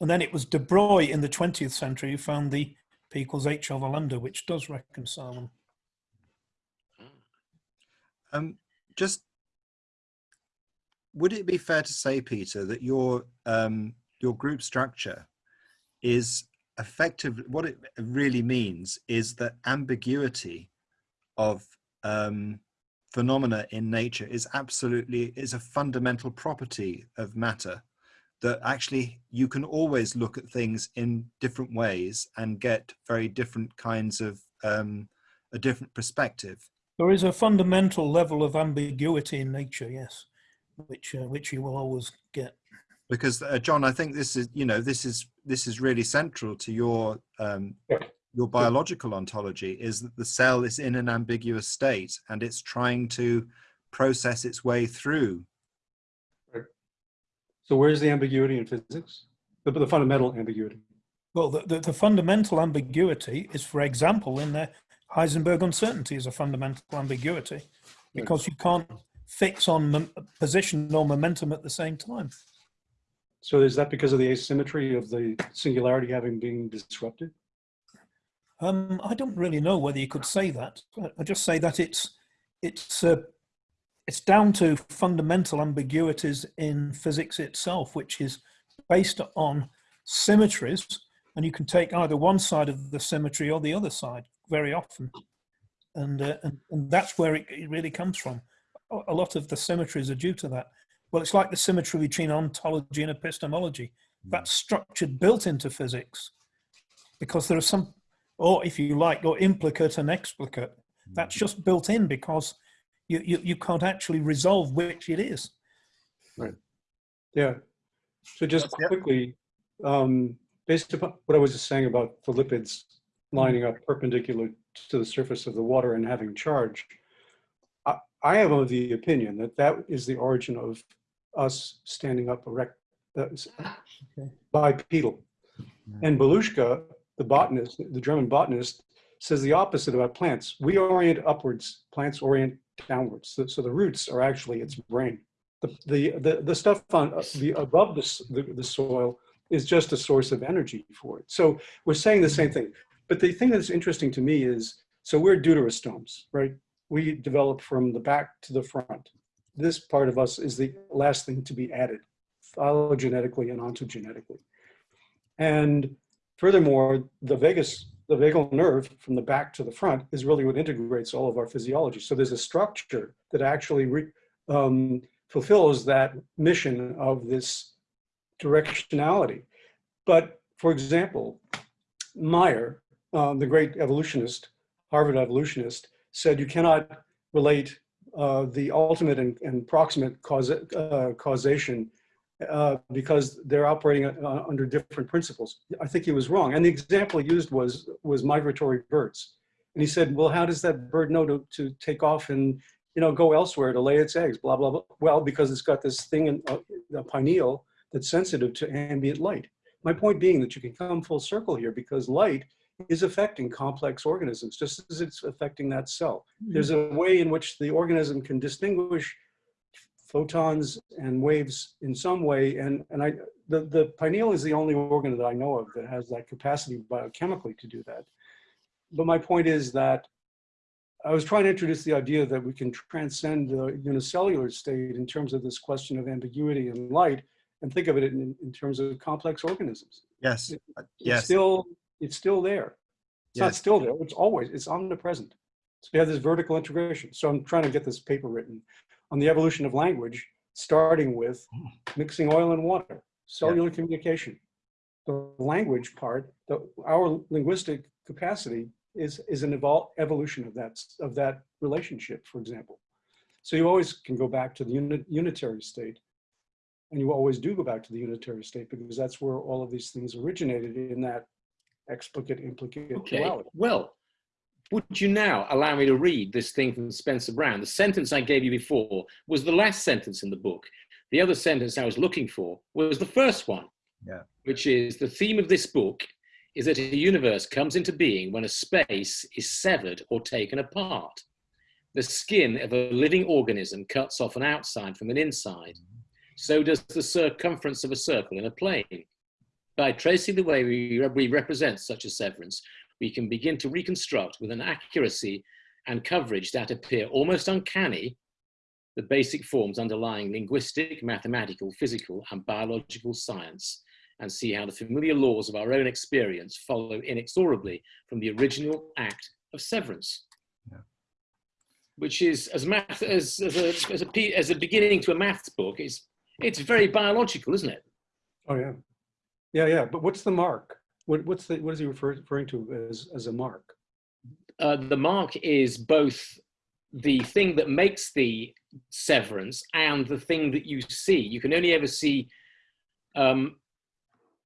And then it was De Broglie in the 20th century who found the P equals H over lambda, which does reconcile them. Um, just would it be fair to say, Peter, that your um, your group structure is effective? What it really means is that ambiguity of um, phenomena in nature is absolutely is a fundamental property of matter. That actually you can always look at things in different ways and get very different kinds of um, a different perspective. There is a fundamental level of ambiguity in nature, yes, which uh, which you will always get. Because uh, John, I think this is you know this is this is really central to your um, Yeah. your biological ontology is that the cell is in an ambiguous state and it's trying to process its way through. Right. So where's the ambiguity in physics? The, the fundamental ambiguity. Well, the, the, the fundamental ambiguity is, for example, in the Heisenberg uncertainty is a fundamental ambiguity because you can't fix on mom- position or momentum at the same time. So is that because of the asymmetry of the singularity having been disrupted? Um, I don't really know whether you could say that. I- just say that it's it's uh, it's down to fundamental ambiguities in physics itself, which is based on symmetries, and you can take either one side of the symmetry or the other side very often, and uh, and, and that's where it, it really comes from. A lot of the symmetries are due to that. Well, it's like the symmetry between ontology and epistemology. That's structured built into physics because there are some or if you like, or implicate and explicate. That's just built in because you, you, you can't actually resolve which it is. Right. Yeah. So just Yep. quickly, um, based upon what I was just saying about the lipids lining up perpendicular to the surface of the water and having charge, I, I am of the opinion that that is the origin of us standing up erect, that is bipedal. And Baluška, the botanist, the German botanist, says the opposite about plants. We orient upwards, plants orient downwards. So, so the roots are actually its brain. The, the, the, the stuff on uh, the above the, the, the soil is just a source of energy for it. So we're saying the same thing. But the thing that's interesting to me is, so we're deuterostomes, right? We develop from the back to the front. This part of us is the last thing to be added phylogenetically and ontogenetically. And furthermore, the vagus, the vagal nerve from the back to the front is really what integrates all of our physiology. So there's a structure that actually re, um, fulfills that mission of this directionality. But for example, Mayr, um, the great evolutionist, Harvard evolutionist, said you cannot relate uh, the ultimate and, and proximate uh, causation uh, because they're operating uh, under different principles. I think he was wrong. And the example he used was, was migratory birds. And he said, well, how does that bird know to, to take off and you know, go elsewhere to lay its eggs, blah, blah, blah. Well, because it's got this thing in uh, the pineal that's sensitive to ambient light. My point being that you can come full circle here because light is affecting complex organisms, just as it's affecting that cell. Hmm. There's a way in which the organism can distinguish photons and waves in some way. And, and I, the, the pineal is the only organ that I know of that has that capacity biochemically to do that. But my point is that I was trying to introduce the idea that we can transcend the unicellular state in terms of this question of ambiguity and light and think of it in, in terms of complex organisms. Yes, It's yes, still, it's still there. It's not still there, it's always, it's omnipresent. So you have this vertical integration. So I'm trying to get this paper written on the evolution of language, starting with hmm. mixing oil and water, cellular communication. The language part, the, our linguistic capacity is, is an evol evolution of that, of that relationship, for example. So you always can go back to the uni- unitary state. And you always do go back to the unitary state because that's where all of these things originated in that explicate implicate Okay, duality. well, would you now allow me to read this thing from Spencer Brown? The sentence I gave you before was the last sentence in the book. The other sentence I was looking for was the first one, Yeah. which is the theme of this book is that a universe comes into being when a space is severed or taken apart. The skin of a living organism cuts off an outside from an inside. Mm-hmm. So does the circumference of a circle in a plane. By tracing the way we, we represent such a severance, we can begin to reconstruct with an accuracy and coverage that appear almost uncanny the basic forms underlying linguistic, mathematical, physical, and biological science, and see how the familiar laws of our own experience follow inexorably from the original act of severance. Yeah. Which is, as, math, as, as, a, as, a, as a beginning to a maths book, it's, it's very biological, isn't it? Oh, yeah. Yeah, yeah, but what's the mark? What, what's the, what is he refer- referring to as, as a mark? uh, the mark is both the thing that makes the severance and the thing that you see. You can only ever see um,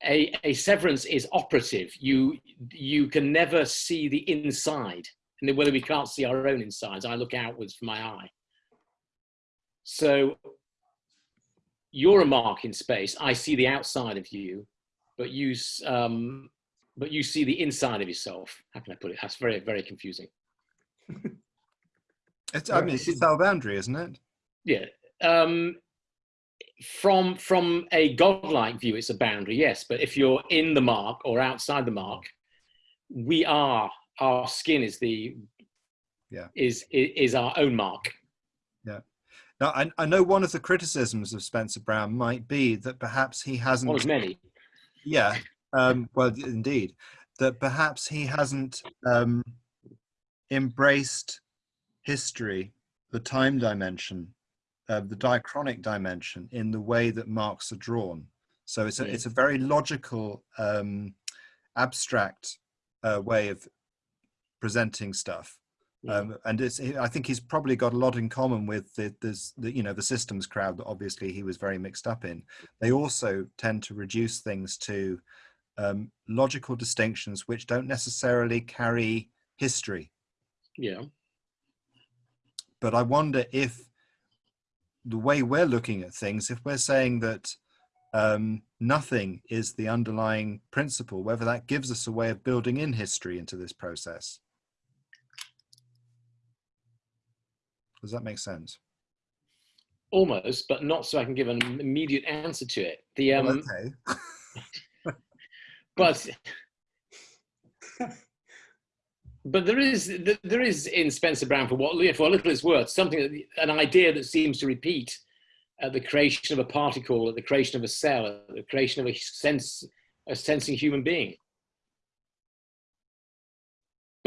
a, a severance is operative. You you can never see the inside, and whether we can't see our own insides, I look outwards from my eye. So you're a mark in space. I see the outside of you, but you um, but you see the inside of yourself. How can I put it? That's very, very confusing. It's, I mean, it's a cell boundary, isn't it? Yeah. Um, from from a godlike view, it's a boundary, yes. But if you're in the mark or outside the mark, we are. Our skin is the Yeah. is is, is our own mark. Yeah. Now, I, I know one of the criticisms of Spencer Brown might be that perhaps he hasn't. One of many. Yeah, um, well, indeed, that perhaps he hasn't um, embraced history, the time dimension, uh, the diachronic dimension, in the way that marks are drawn. So it's a Yeah. it's a very logical, um, abstract uh, way of presenting stuff. Um, and it's, I think he's probably got a lot in common with the, this, the, you know, the systems crowd that obviously he was very mixed up in. They also tend to reduce things to um, logical distinctions which don't necessarily carry history. Yeah. But I wonder if the way we're looking at things, if we're saying that um, nothing is the underlying principle, whether that gives us a way of building in history into this process. Does that make sense? Almost, but not so I can give an immediate answer to it. The um, Well, okay. but but there is there is in Spencer Brown for what for a little it's worth something that, an idea that seems to repeat at the creation of a particle, at the creation of a cell, at the creation of a sense a sensing human being.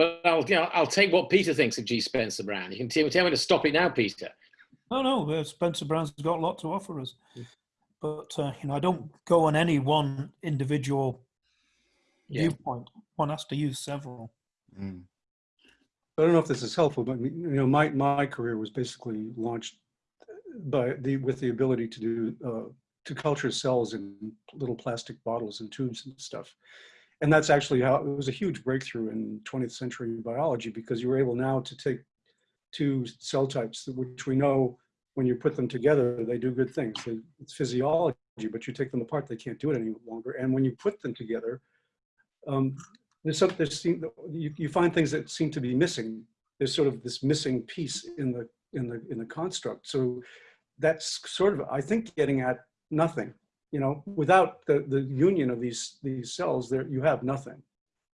But I'll you know, I'll take what Peter thinks of G. Spencer Brown. You can tell, tell me to stop it now, Peter. No, no, uh, Spencer Brown's got a lot to offer us. But, uh, you know, I don't go on any one individual Yeah. viewpoint. One has to use several. Mm. I don't know if this is helpful, but you know, my, my career was basically launched by the, with the ability to do, uh, to culture cells in little plastic bottles and tubes and stuff. And that's actually how, it was a huge breakthrough in 20th century biology because you were able now to take two cell types, which we know when you put them together, they do good things. It's physiology, but you take them apart, they can't do it any longer. And when you put them together, um, there's some, there's, you, you find things that seem to be missing. There's sort of this missing piece in the, in the, in the construct. So that's sort of, I think, getting at nothing. You know, without the, the union of these, these cells, there, you have nothing.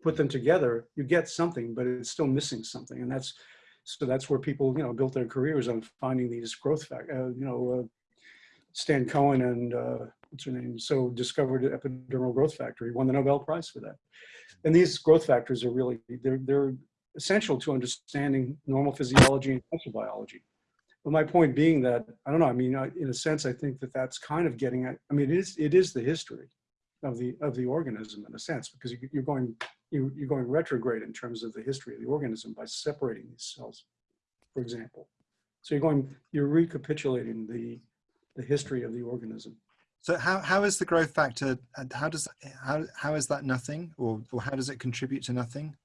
Put them together, you get something, but it's still missing something. And that's, so that's where people, you know, built their careers on finding these growth fact, uh, you know, uh, Stan Cohen and uh, what's her name, so discovered epidermal growth factor. He won the Nobel Prize for that. And these growth factors are really, they're, they're essential to understanding normal physiology and cancer biology. But my point being that, I don't know, I mean, I- in a sense, I think that that's kind of getting at, I mean, it is, it is the history of the, of the organism in a sense, because you- you're going, you- you're going retrograde in terms of the history of the organism by separating these cells, for example. So you're going, you're recapitulating the, the history of the organism. So how, how is the growth factor, and how does, how, how is that nothing or, or how does it contribute to nothing?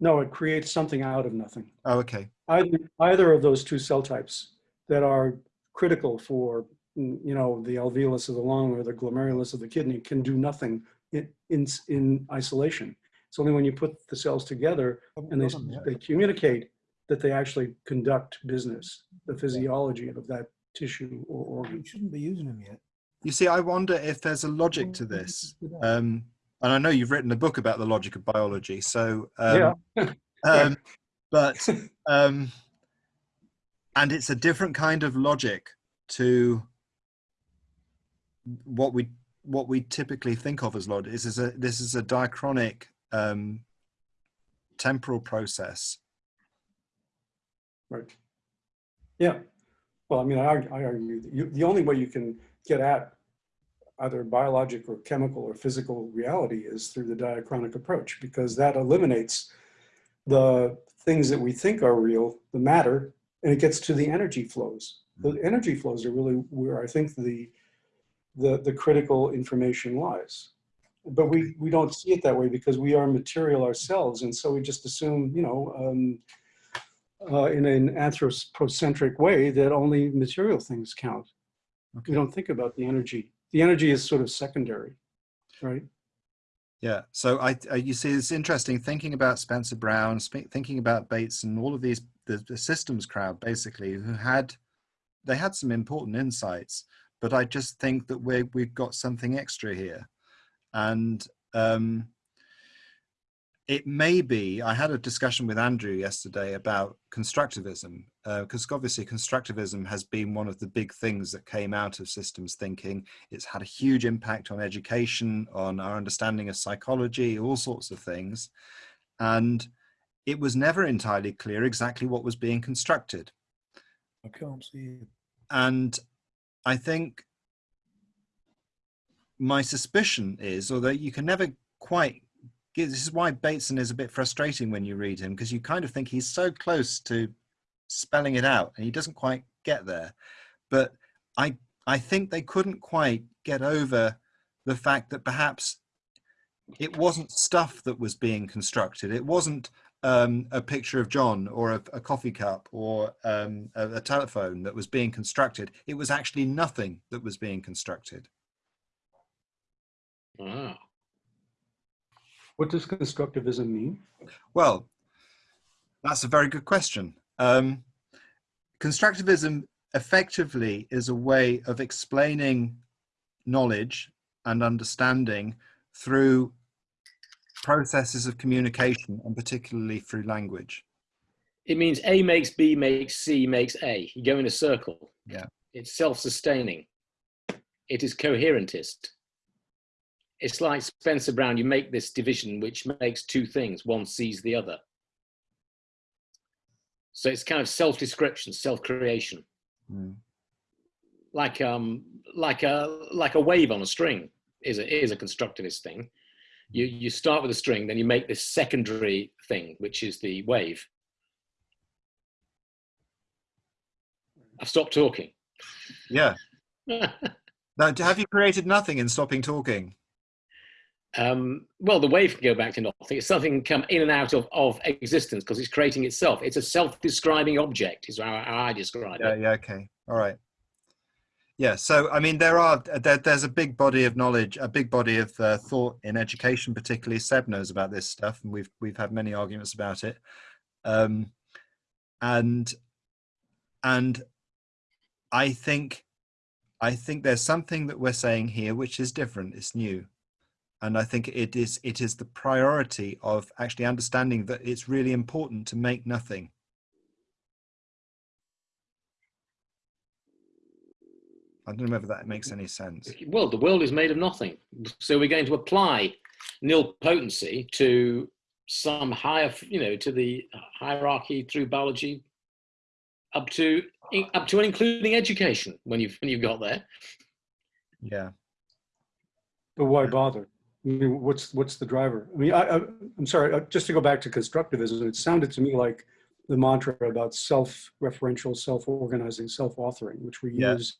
No, it creates something out of nothing. Oh, okay. Either, either of those two cell types that are critical for mm, you know, the alveolus of the lung or the glomerulus of the kidney can do nothing in, in, in isolation. It's only when you put the cells together and they, they communicate that they actually conduct business, the physiology of that tissue or organ. We shouldn't be using them yet. You see, I wonder if there's a logic to this. Um, and I know you've written a book about the logic of biology. So, um, um, but, um, and it's a different kind of logic to what we what we typically think of as logic. This is a this is a diachronic um, temporal process. Right. Yeah. Well, I mean, I, I argue that you, the only way you can get at either biologic or chemical or physical reality is through the diachronic approach, because that eliminates the things that we think are real, the matter, and it gets to the energy flows. The energy flows are really where I think the, the, the critical information lies. But we, we don't see it that way because we are material ourselves. And so we just assume, you know, um, uh, in an anthropocentric way that only material things count. Okay. We don't think about the energy. The energy is sort of secondary, right? Yeah. So I, I you see, it's interesting thinking about Spencer Brown, thinking about Bates, and all of these the, the systems crowd basically who had they had some important insights, but I just think that we we've got something extra here, and um, it may be. I had a discussion with Andrew yesterday about constructivism, uh, because obviously constructivism has been one of the big things that came out of systems thinking. It's had a huge impact on education, on our understanding of psychology, all sorts of things, and it was never entirely clear exactly what was being constructed. I can't see. And I think my suspicion is, although you can never quite this is why Bateson is a bit frustrating when you read him because you kind of think he's so close to spelling it out and he doesn't quite get there. But I I think they couldn't quite get over the fact that perhaps it wasn't stuff that was being constructed. It wasn't um, a picture of John or a, a coffee cup or um, a, a telephone that was being constructed. It was actually nothing that was being constructed. Wow. What does constructivism mean? Well, that's a very good question. Um, constructivism effectively is a way of explaining knowledge and understanding through processes of communication and particularly through language. It means A makes B makes C makes A. You go in a circle. Yeah. It's self-sustaining. It is coherentist. It's like Spencer Brown, you make this division which makes two things, one sees the other. So it's kind of self-description, self-creation. Mm. Like um like a like a wave on a string is a is a constructivist thing. You you start with a string, then you make this secondary thing, which is the wave. I've stopped talking. Yeah. Now, have you created nothing in stopping talking? Um, well, the wave can go back to nothing. It's something can come in and out of, of existence because it's creating itself. It's a self-describing object, is how, how I describe Yeah, it. yeah, okay. All right. Yeah, so I mean, there are there, there's a big body of knowledge, a big body of uh, thought in education, particularly Seb knows about this stuff, and we've we've had many arguments about it. Um, and and I think I think there's something that we're saying here which is different. It's new, and I think it is it is the priority of actually understanding that it's really important to make nothing. I don't know whether that makes any sense. Well, the world is made of nothing. So we're going to apply nilpotency to some higher, you know, to the hierarchy through biology up to up to and including education when you've when you've got there. Yeah. But why bother? I mean, what's what's the driver? I mean, I, I'm sorry. uh, Just to go back to constructivism, it sounded to me like the mantra about self-referential, self-organizing, self-authoring, which we Yeah. use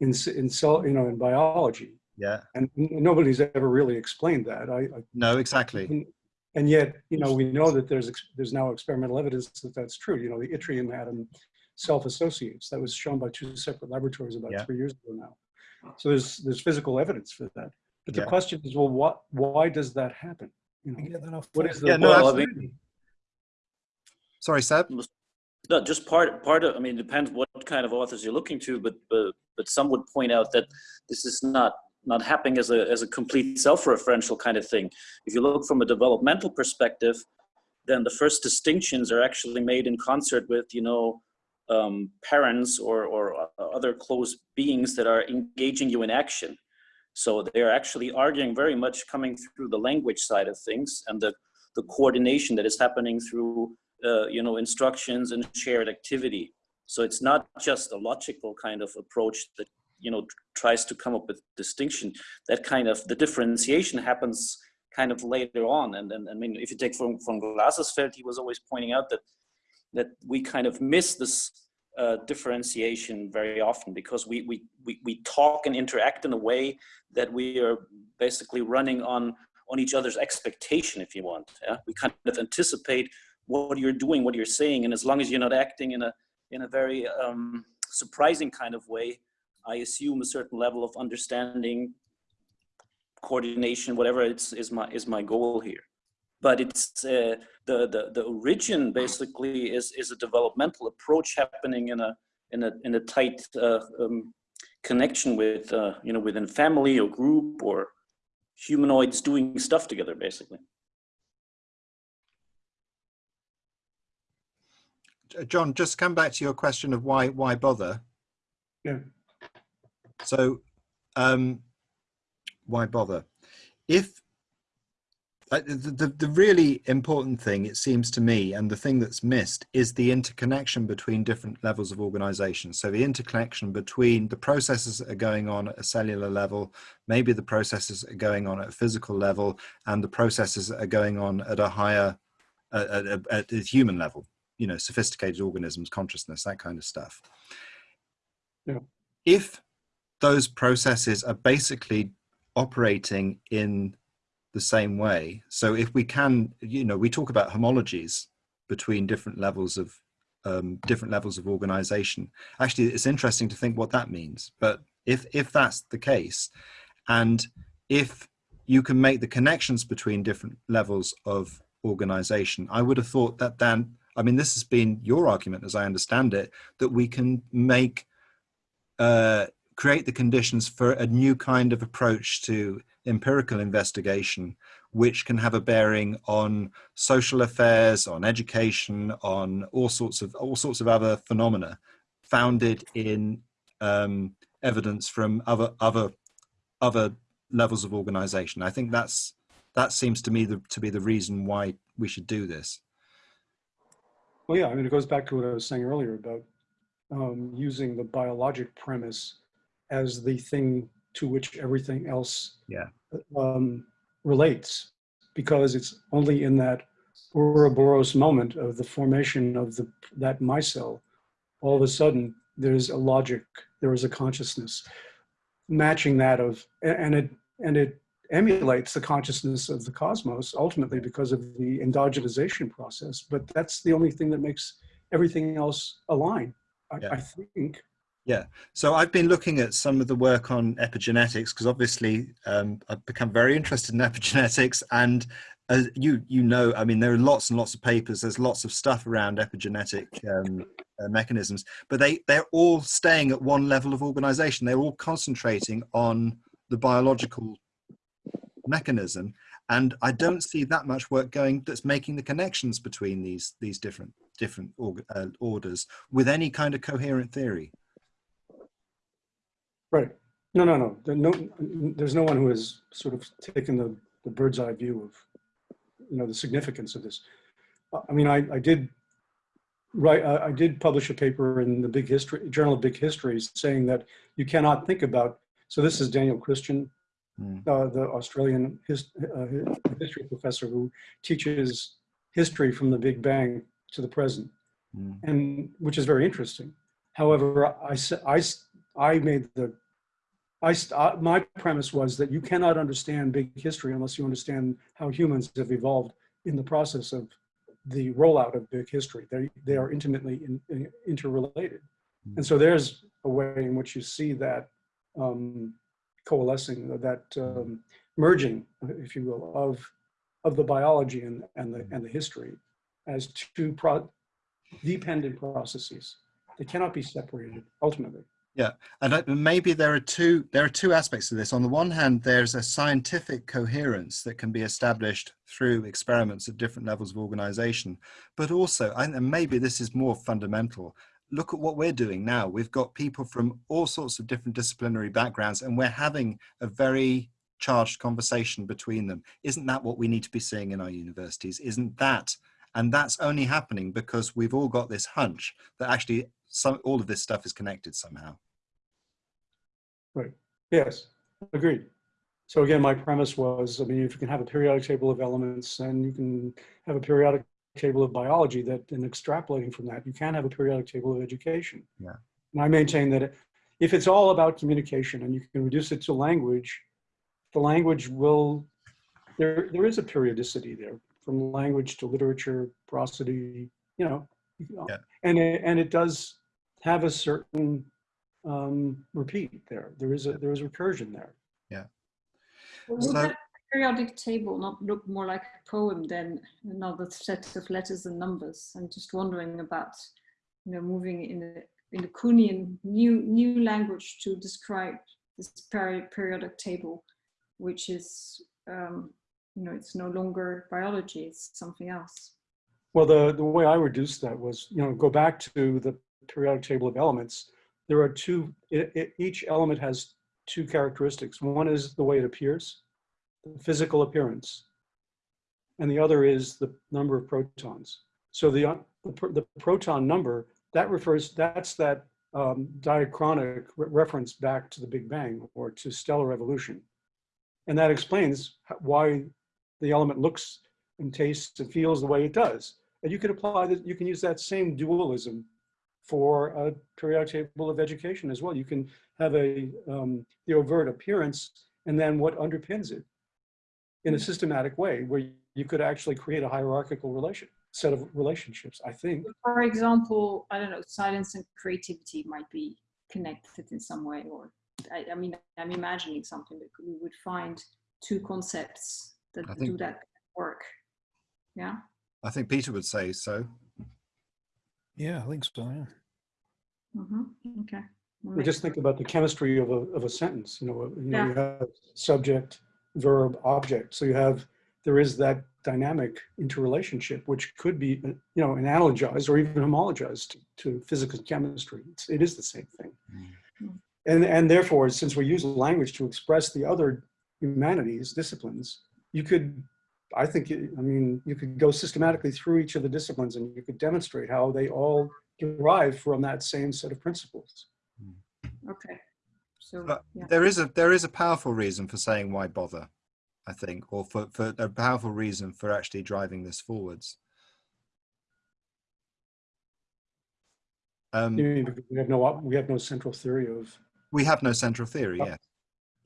in in cell, you know, in biology, Yeah. and nobody's ever really explained that. I, I No, exactly. and, and yet, you know, we know that there's there's now experimental evidence that that's true. You know, the yttrium atom self-associates. That was shown by two separate laboratories about Yeah. three years ago now. So there's, there's physical evidence for that. But the Yeah. question is, well, what, why does that happen? You know, get that off what top. is the? Yeah, no, Well, I absolutely. Sorry, Seb. No, just part part of. I mean, it depends what kind of authors you're looking to, but but but some would point out that this is not not happening as a as a complete self-referential kind of thing. If you look from a developmental perspective, then the first distinctions are actually made in concert with you know um, parents or or other close beings that are engaging you in action. So they are actually arguing very much coming through the language side of things and the the coordination that is happening through uh, you know instructions and shared activity. So it's not just a logical kind of approach that you know tries to come up with distinction. That kind of the differentiation happens kind of later on. And, and i mean if you take from from Glasersfeld, he was always pointing out that that we kind of miss this uh, differentiation very often because we, we we we talk and interact in a way that we are basically running on on each other's expectation if you want yeah we kind of anticipate what you're doing, what you're saying, and as long as you're not acting in a in a very um, surprising kind of way, I assume a certain level of understanding, coordination, whatever it's is my is my goal here. But it's uh, the the the origin basically is is a developmental approach happening in a in a in a tight uh, um, connection with uh, you know within family or group or humanoids doing stuff together basically. John, just come back to your question of why why bother. Yeah. So, um, why bother? If the, the the really important thing, it seems to me, and the thing that's missed is the interconnection between different levels of organization. So the interconnection between the processes that are going on at a cellular level, maybe the processes that are going on at a physical level, and the processes that are going on at a higher, at, at, at a human level you know sophisticated organisms consciousness that kind of stuff Yeah. if those processes are basically operating in the same way. So if we can you know we talk about homologies between different levels of um, different levels of organization. Actually it's interesting to think what that means but if if that's the case and if you can make the connections between different levels of organization i would have thought that then I mean, this has been your argument, as I understand it, that we can make, uh, create the conditions for a new kind of approach to empirical investigation, which can have a bearing on social affairs, on education, on all sorts of all sorts of other phenomena, founded in um, evidence from other other other levels of organization. I think that's that seems to me the, to be the reason why we should do this. Well, yeah, I mean, it goes back to what I was saying earlier about um, using the biologic premise as the thing to which everything else Yeah. um, relates, because it's only in that Ouroboros moment of the formation of the that micelle, all of a sudden there's a logic, there is a consciousness matching that of, and it and it emulates the consciousness of the cosmos ultimately because of the endogenization process. But that's the only thing that makes everything else align. I, Yeah. I think. Yeah, so I've been looking at some of the work on epigenetics because obviously um, I've become very interested in epigenetics, and as you you know, I mean, there are lots and lots of papers. There's lots of stuff around epigenetic um, uh, mechanisms, but they they're all staying at one level of organization. They're all concentrating on the biological mechanism, and I don't see that much work going that's making the connections between these these different different org- uh, orders with any kind of coherent theory. Right. No, no, no. There no there's no one who has sort of taken the, the bird's eye view of, you know, the significance of this. Uh, I mean, I, I did write, I, I did publish a paper in the Big History Journal of Big Histories saying that you cannot think about. So this is Daniel Christian, Mm. uh, the Australian his, uh, history professor who teaches history from the Big Bang to the present Mm. and which is very interesting. However, I said I I made the I uh, my premise was that you cannot understand big history unless you understand how humans have evolved in the process of the rollout of big history. They, they are intimately in, in- interrelated. And so there's a way in which you see that um, coalescing, that um, merging, if you will, of, of the biology and, and the, and the history as two pro- dependent processes. They cannot be separated ultimately. And maybe there are two there are two aspects to this. On the one hand there's a scientific coherence that can be established through experiments at different levels of organization. But also and maybe this is more fundamental look at what we're doing now. We've got people from all sorts of different disciplinary backgrounds and we're having a very charged conversation between them. Isn't that what we need to be seeing in our universities? Isn't that? And that's only happening because we've all got this hunch that actually some all of this stuff is connected somehow Yes, agreed. So again, my premise was, I mean, if you can have a periodic table of elements and you can have a periodic table of biology that, and extrapolating from that, you can have a periodic table of education. Yeah. And I maintain that if it's all about communication and you can reduce it to language, the language will, there, there is a periodicity there from language to literature, prosody, you know. Yeah. And, it- and it does have a certain um, repeat there. There is a, there is recursion there. Yeah. Would So- that periodic table not look more like a poem than another set of letters and numbers? I'm just wondering about, you know, moving in the in the Kuhnian new new language to describe this peri periodic table, which is, um, you know, it's no longer biology; it's something else. Well, the, the way I reduced that was, you know, go back to the periodic table of elements. There are two, it, it, each element has two characteristics. One is the way it appears, the physical appearance. And the other is the number of protons. So the, uh, the, pr- the proton number, that refers, that's that um, diachronic re- reference back to the Big Bang or to stellar evolution. And that explains why the element looks and tastes and feels the way it does. And you can apply that, you can use that same dualism for a periodic table of education as well. You can have a, um, the overt appearance and then what underpins it in a systematic way where you could actually create a hierarchical relation, set of relationships, I think. For example, I don't know, silence and creativity might be connected in some way, or I, I mean, I'm imagining something that we would find two concepts that think- do that work. Yeah. I think Peter would say so. Yeah, I think so. Yeah. hmm Okay. Well, We just think about the chemistry of a, of a sentence, you know, you know, Yeah. you have subject, verb, object. So you have, there is that dynamic interrelationship, which could be, uh, you know, analogized or even homologized to, to physical chemistry. It's, it is the same thing. Mm. And, and therefore, since we use language to express the other humanities, disciplines, you could, I think, I mean, you could go systematically through each of the disciplines and you could demonstrate how they all derive from that same set of principles. Okay. So yeah. there is a there is a powerful reason for saying why bother, I think, or for, for a powerful reason for actually driving this forwards. Um, You mean we have no, we have no central theory of, we have no central theory Oh.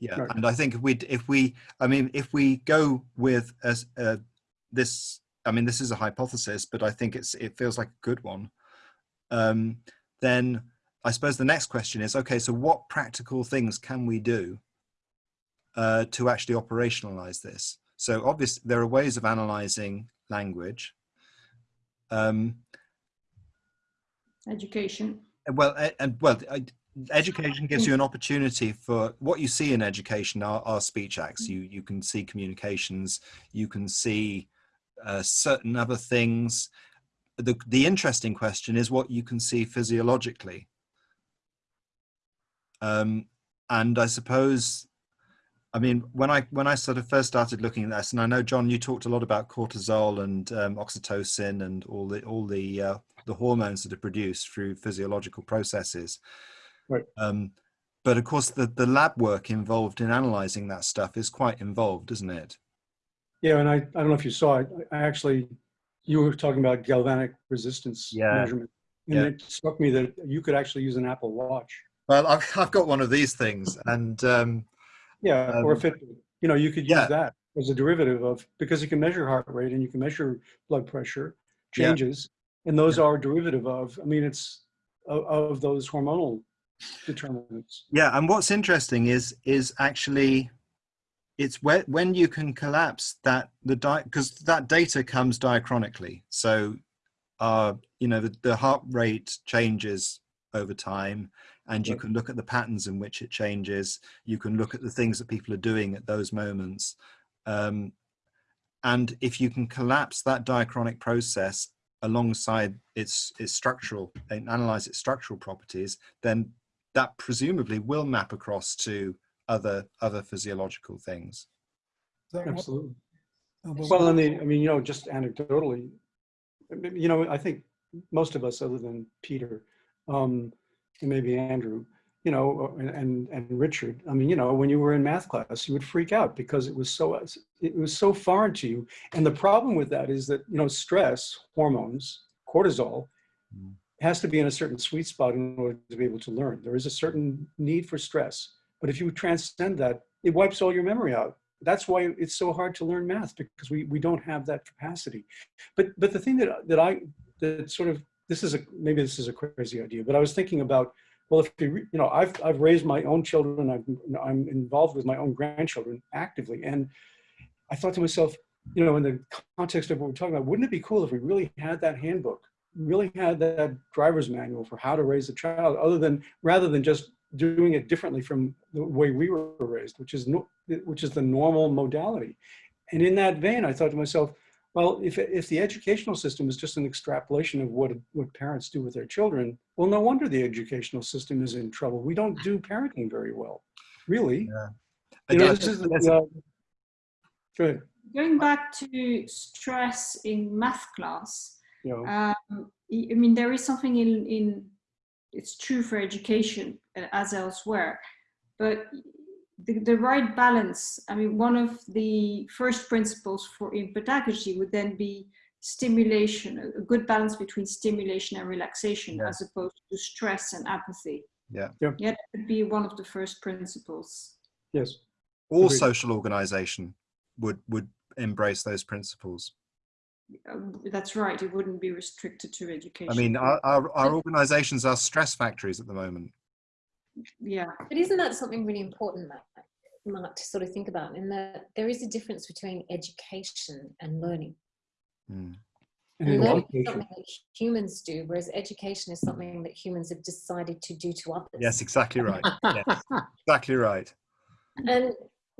Yeah and i think if we if we i mean if we go with as uh, this i mean this is a hypothesis but i think it's it feels like a good one. Um then i suppose the next question is okay so what practical things can we do uh, to actually operationalize this? So obviously there are ways of analyzing language. Um, Education. well and well I- education gives you an opportunity for what you see in education are, are speech acts. You you can see communications. You can see uh, certain other things. The the interesting question is what you can see physiologically. Um and i suppose i mean when i when i sort of first started looking at this and i know john you talked a lot about cortisol and um, oxytocin and all the all the uh, the hormones that are produced through physiological processes Right. um, but of course, the, the lab work involved in analyzing that stuff is quite involved, isn't it? yeah, and I, I don't know if you saw it, I actually, you were talking about galvanic resistance Yeah. measurement. And Yeah. it struck me that you could actually use an Apple Watch. Well, I've, I've got one of these things, and um, Yeah, or a Um, Fitbit. You know, you could yeah. use that as a derivative of, because you can measure heart rate and you can measure blood pressure Yeah. changes, and those are derivative of, I mean, it's of, of those hormonal determinants. Yeah, and what's interesting is is actually it's when when you can collapse that the di because that data comes diachronically. So, uh, you know, the, the heart rate changes over time, and you can look at the patterns in which it changes. You can look at the things that people are doing at those moments, um, and if you can collapse that diachronic process alongside its its structural and analyze its structural properties, then that presumably will map across to other other physiological things. Is that what- Absolutely. oh, well, Well, I mean, I mean, you know, just anecdotally, you know, I think most of us, other than Peter, um, and maybe Andrew, you know, and, and and Richard. I mean, you know, when you were in math class, you would freak out because it was so it was so foreign to you. And the problem with that is that you know, stress hormones, cortisol, Mm. Has to be in a certain sweet spot in order to be able to learn. There is a certain need for stress, but if you transcend that, it wipes all your memory out that's why it's so hard to learn math because we, we don't have that capacity. But but the thing that that I that sort of this is a maybe this is a crazy idea, but I was thinking about well if you you know I've I've raised my own children, I've, I'm involved with my own grandchildren actively, and I thought to myself, you know, in the context of what we're talking about, wouldn't it be cool if we really had that handbook, really had that driver's manual for how to raise a child, other than rather than just doing it differently from the way we were raised, which is no, which is the normal modality. And in that vein, I thought to myself, well, if, if the educational system is just an extrapolation of what, what parents do with their children, well, no wonder the educational system is in trouble. We don't do parenting very well, really. You know, Again, this is, let's- uh, go ahead, Going back to stress in math class, you know, um, I I mean, there is something in, in it's true for education uh, as elsewhere, but the, the right balance, I mean, one of the first principles for in pedagogy would then be stimulation, a, a good balance between stimulation and relaxation Yeah. as opposed to stress and apathy. Yeah. Yeah. Yeah, that would be one of the first principles. yes. all Agreed. social organization would would embrace those principles. Um, that's right, it wouldn't be restricted to education. I mean, our, our, our organizations are stress factories at the moment. yeah. But isn't that something really important, Mark, Mark, to sort of think about? In that there is a difference between education and learning. Mm. And And learning is something that humans do, whereas education is something that humans have decided to do to others. Yes, exactly right. Yes, exactly right. And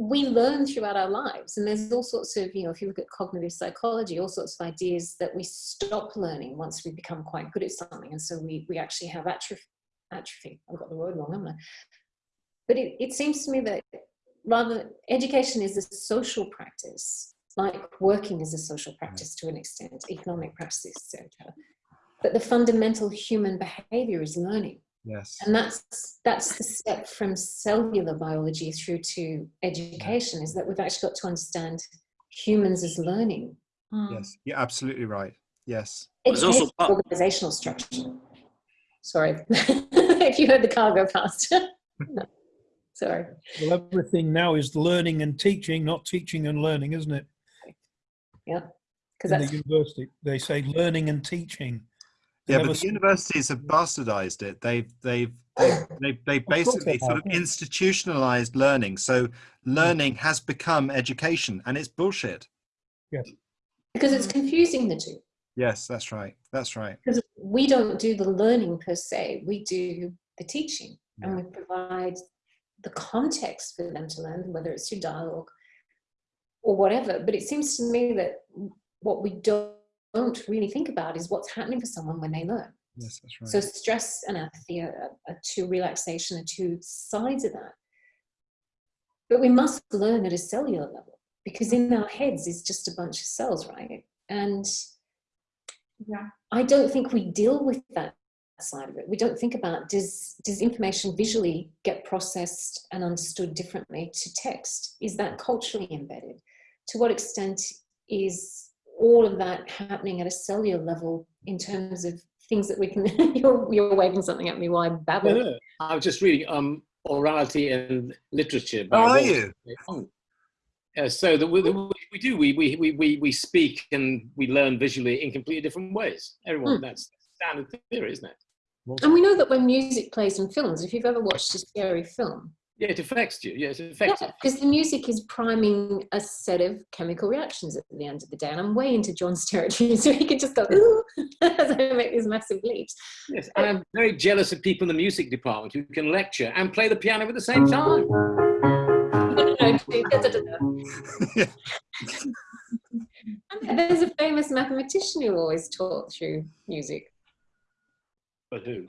we learn throughout our lives. And there's all sorts of, you know, if you look at cognitive psychology, all sorts of ideas that we stop learning once we become quite good at something. And so we, we actually have atrophy. atrophy. I've got the word wrong, haven't I? But it, it seems to me that rather education is a social practice, like working is a social practice to an extent, economic practices, etc. But the fundamental human behavior is learning. Yes. And that's that's the step from cellular biology through to education is that we've actually got to understand humans as learning. Mm. Yes. You're absolutely right. Yes. It's also Education, organizational structure. Sorry, if you heard the car go past. Sorry. well, everything now is learning and teaching, not teaching and learning, isn't it? Yeah. Because In that's the university, they say learning and teaching. They Yeah, but the universities have bastardized it. They've they've they they, they course basically they sort of institutionalized learning. So learning has become education, and it's bullshit. Yes. because it's confusing the two. Yes, that's right. That's right. Because we don't do the learning per se, we do the teaching and we provide the context for them to learn, whether it's through dialogue or whatever. But it seems to me that what we don't, don't really think about is what's happening for someone when they learn. Yes, that's right. So stress and apathy are, are two relaxation are two sides of that. But we must learn at a cellular level because in our heads is just a bunch of cells, right? And Yeah. I don't think we deal with that side of it. We don't think about does does information visually get processed and understood differently to text? Is that culturally embedded? To what extent is all of that happening at a cellular level in terms of things that we can you're, you're waving something at me while I babble. Yeah. I was just reading um, Orality and Literature. by How are you? Oh, Uh, so that we, we do we, we we we we speak and we learn visually in completely different ways. Everyone, Hmm. that's standard theory, isn't it? And we know that when music plays in films, if you've ever watched a scary film, Yeah, it affects you. Yeah, it's effective. because the music is priming a set of chemical reactions at the end of the day. And I'm way into John's territory, so he could just go, ooh, as I make these massive leaps. Yes, and I'm very jealous of people in the music department who can lecture and play the piano at the same time. There's a famous mathematician who always taught through music. But who?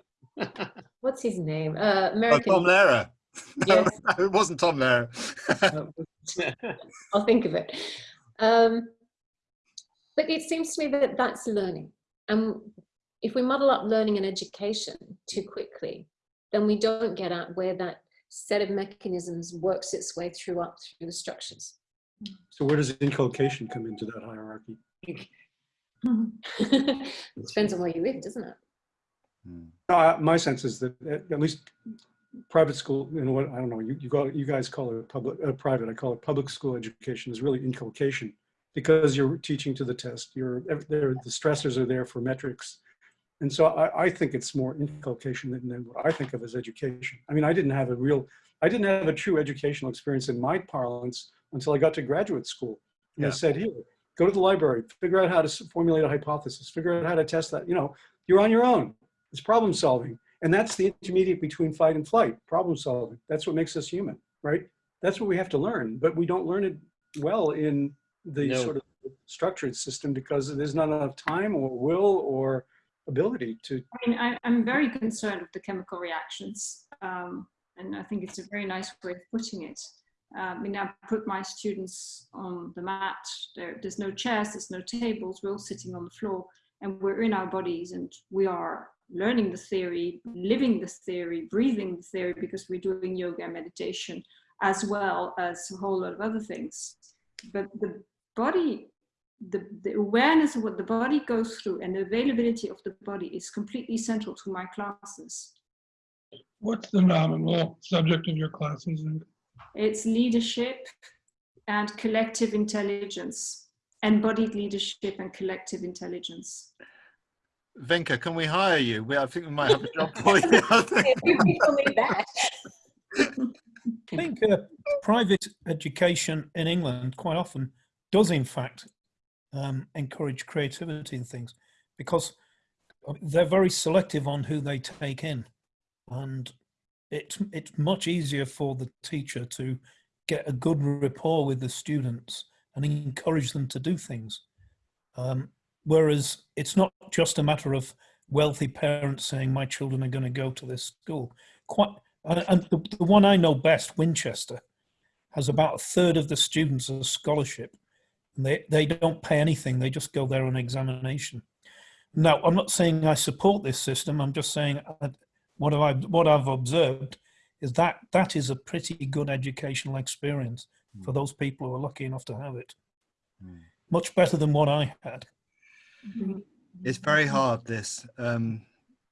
What's his name? Uh, Oh, American. Tom Lehrer. Yes. it wasn't Tom there. I'll think of it. Um, but it seems to me that that's learning. And if we muddle up learning and education too quickly, then we don't get at where that set of mechanisms works its way through up through the structures. So where does inculcation come into that hierarchy? it depends on where you live, doesn't it? Uh, my sense is that at, at least private school, you know what, I don't know, you, you, call you guys call it public, uh, private, I call it public school education is really inculcation because you're teaching to the test. You're, there, the stressors are there for metrics. And so I, I think it's more inculcation than, than what I think of as education. I mean, I didn't have a real, I didn't have a true educational experience in my parlance until I got to graduate school. And Yeah. they said, here, go to the library, figure out how to formulate a hypothesis, figure out how to test that. You know, you're on your own. It's problem solving. And that's the intermediate between fight and flight, problem solving. That's what makes us human, right? That's what we have to learn, but we don't learn it well in the No. sort of structured system because there's not enough time or will or ability to I mean, I, I'm very concerned with the chemical reactions, um, and I think it's a very nice way of putting it. Uh, I mean, I put my students on the mat. There, there's no chairs, there's no tables. We're all sitting on the floor, and we're in our bodies, and we are learning the theory, living the theory, breathing the theory, because we're doing yoga and meditation, as well as a whole lot of other things. But the body the, the awareness of what the body goes through and the availability of the body is completely central to my classes. What's the nominal subject of your classes? It's leadership and collective intelligence, embodied leadership and collective intelligence. Vinka, can we hire you? We, I think we might have a job for you. I think- People need that. I think uh, private education in England quite often does, in fact, um, encourage creativity and things because they're very selective on who they take in, and it's it's much easier for the teacher to get a good rapport with the students and encourage them to do things. Um, whereas it's not just a matter of wealthy parents saying my children are going to go to this school. Quite and, the, the one I know best, Winchester, has about a third of the students as scholarship. And they, they don't pay anything, they just go there on examination. Now, I'm not saying I support this system, I'm just saying uh, what, I, what I've observed is that that is a pretty good educational experience for those people who are lucky enough to have it. Mm. Much better than what I had. It's very hard, this, um,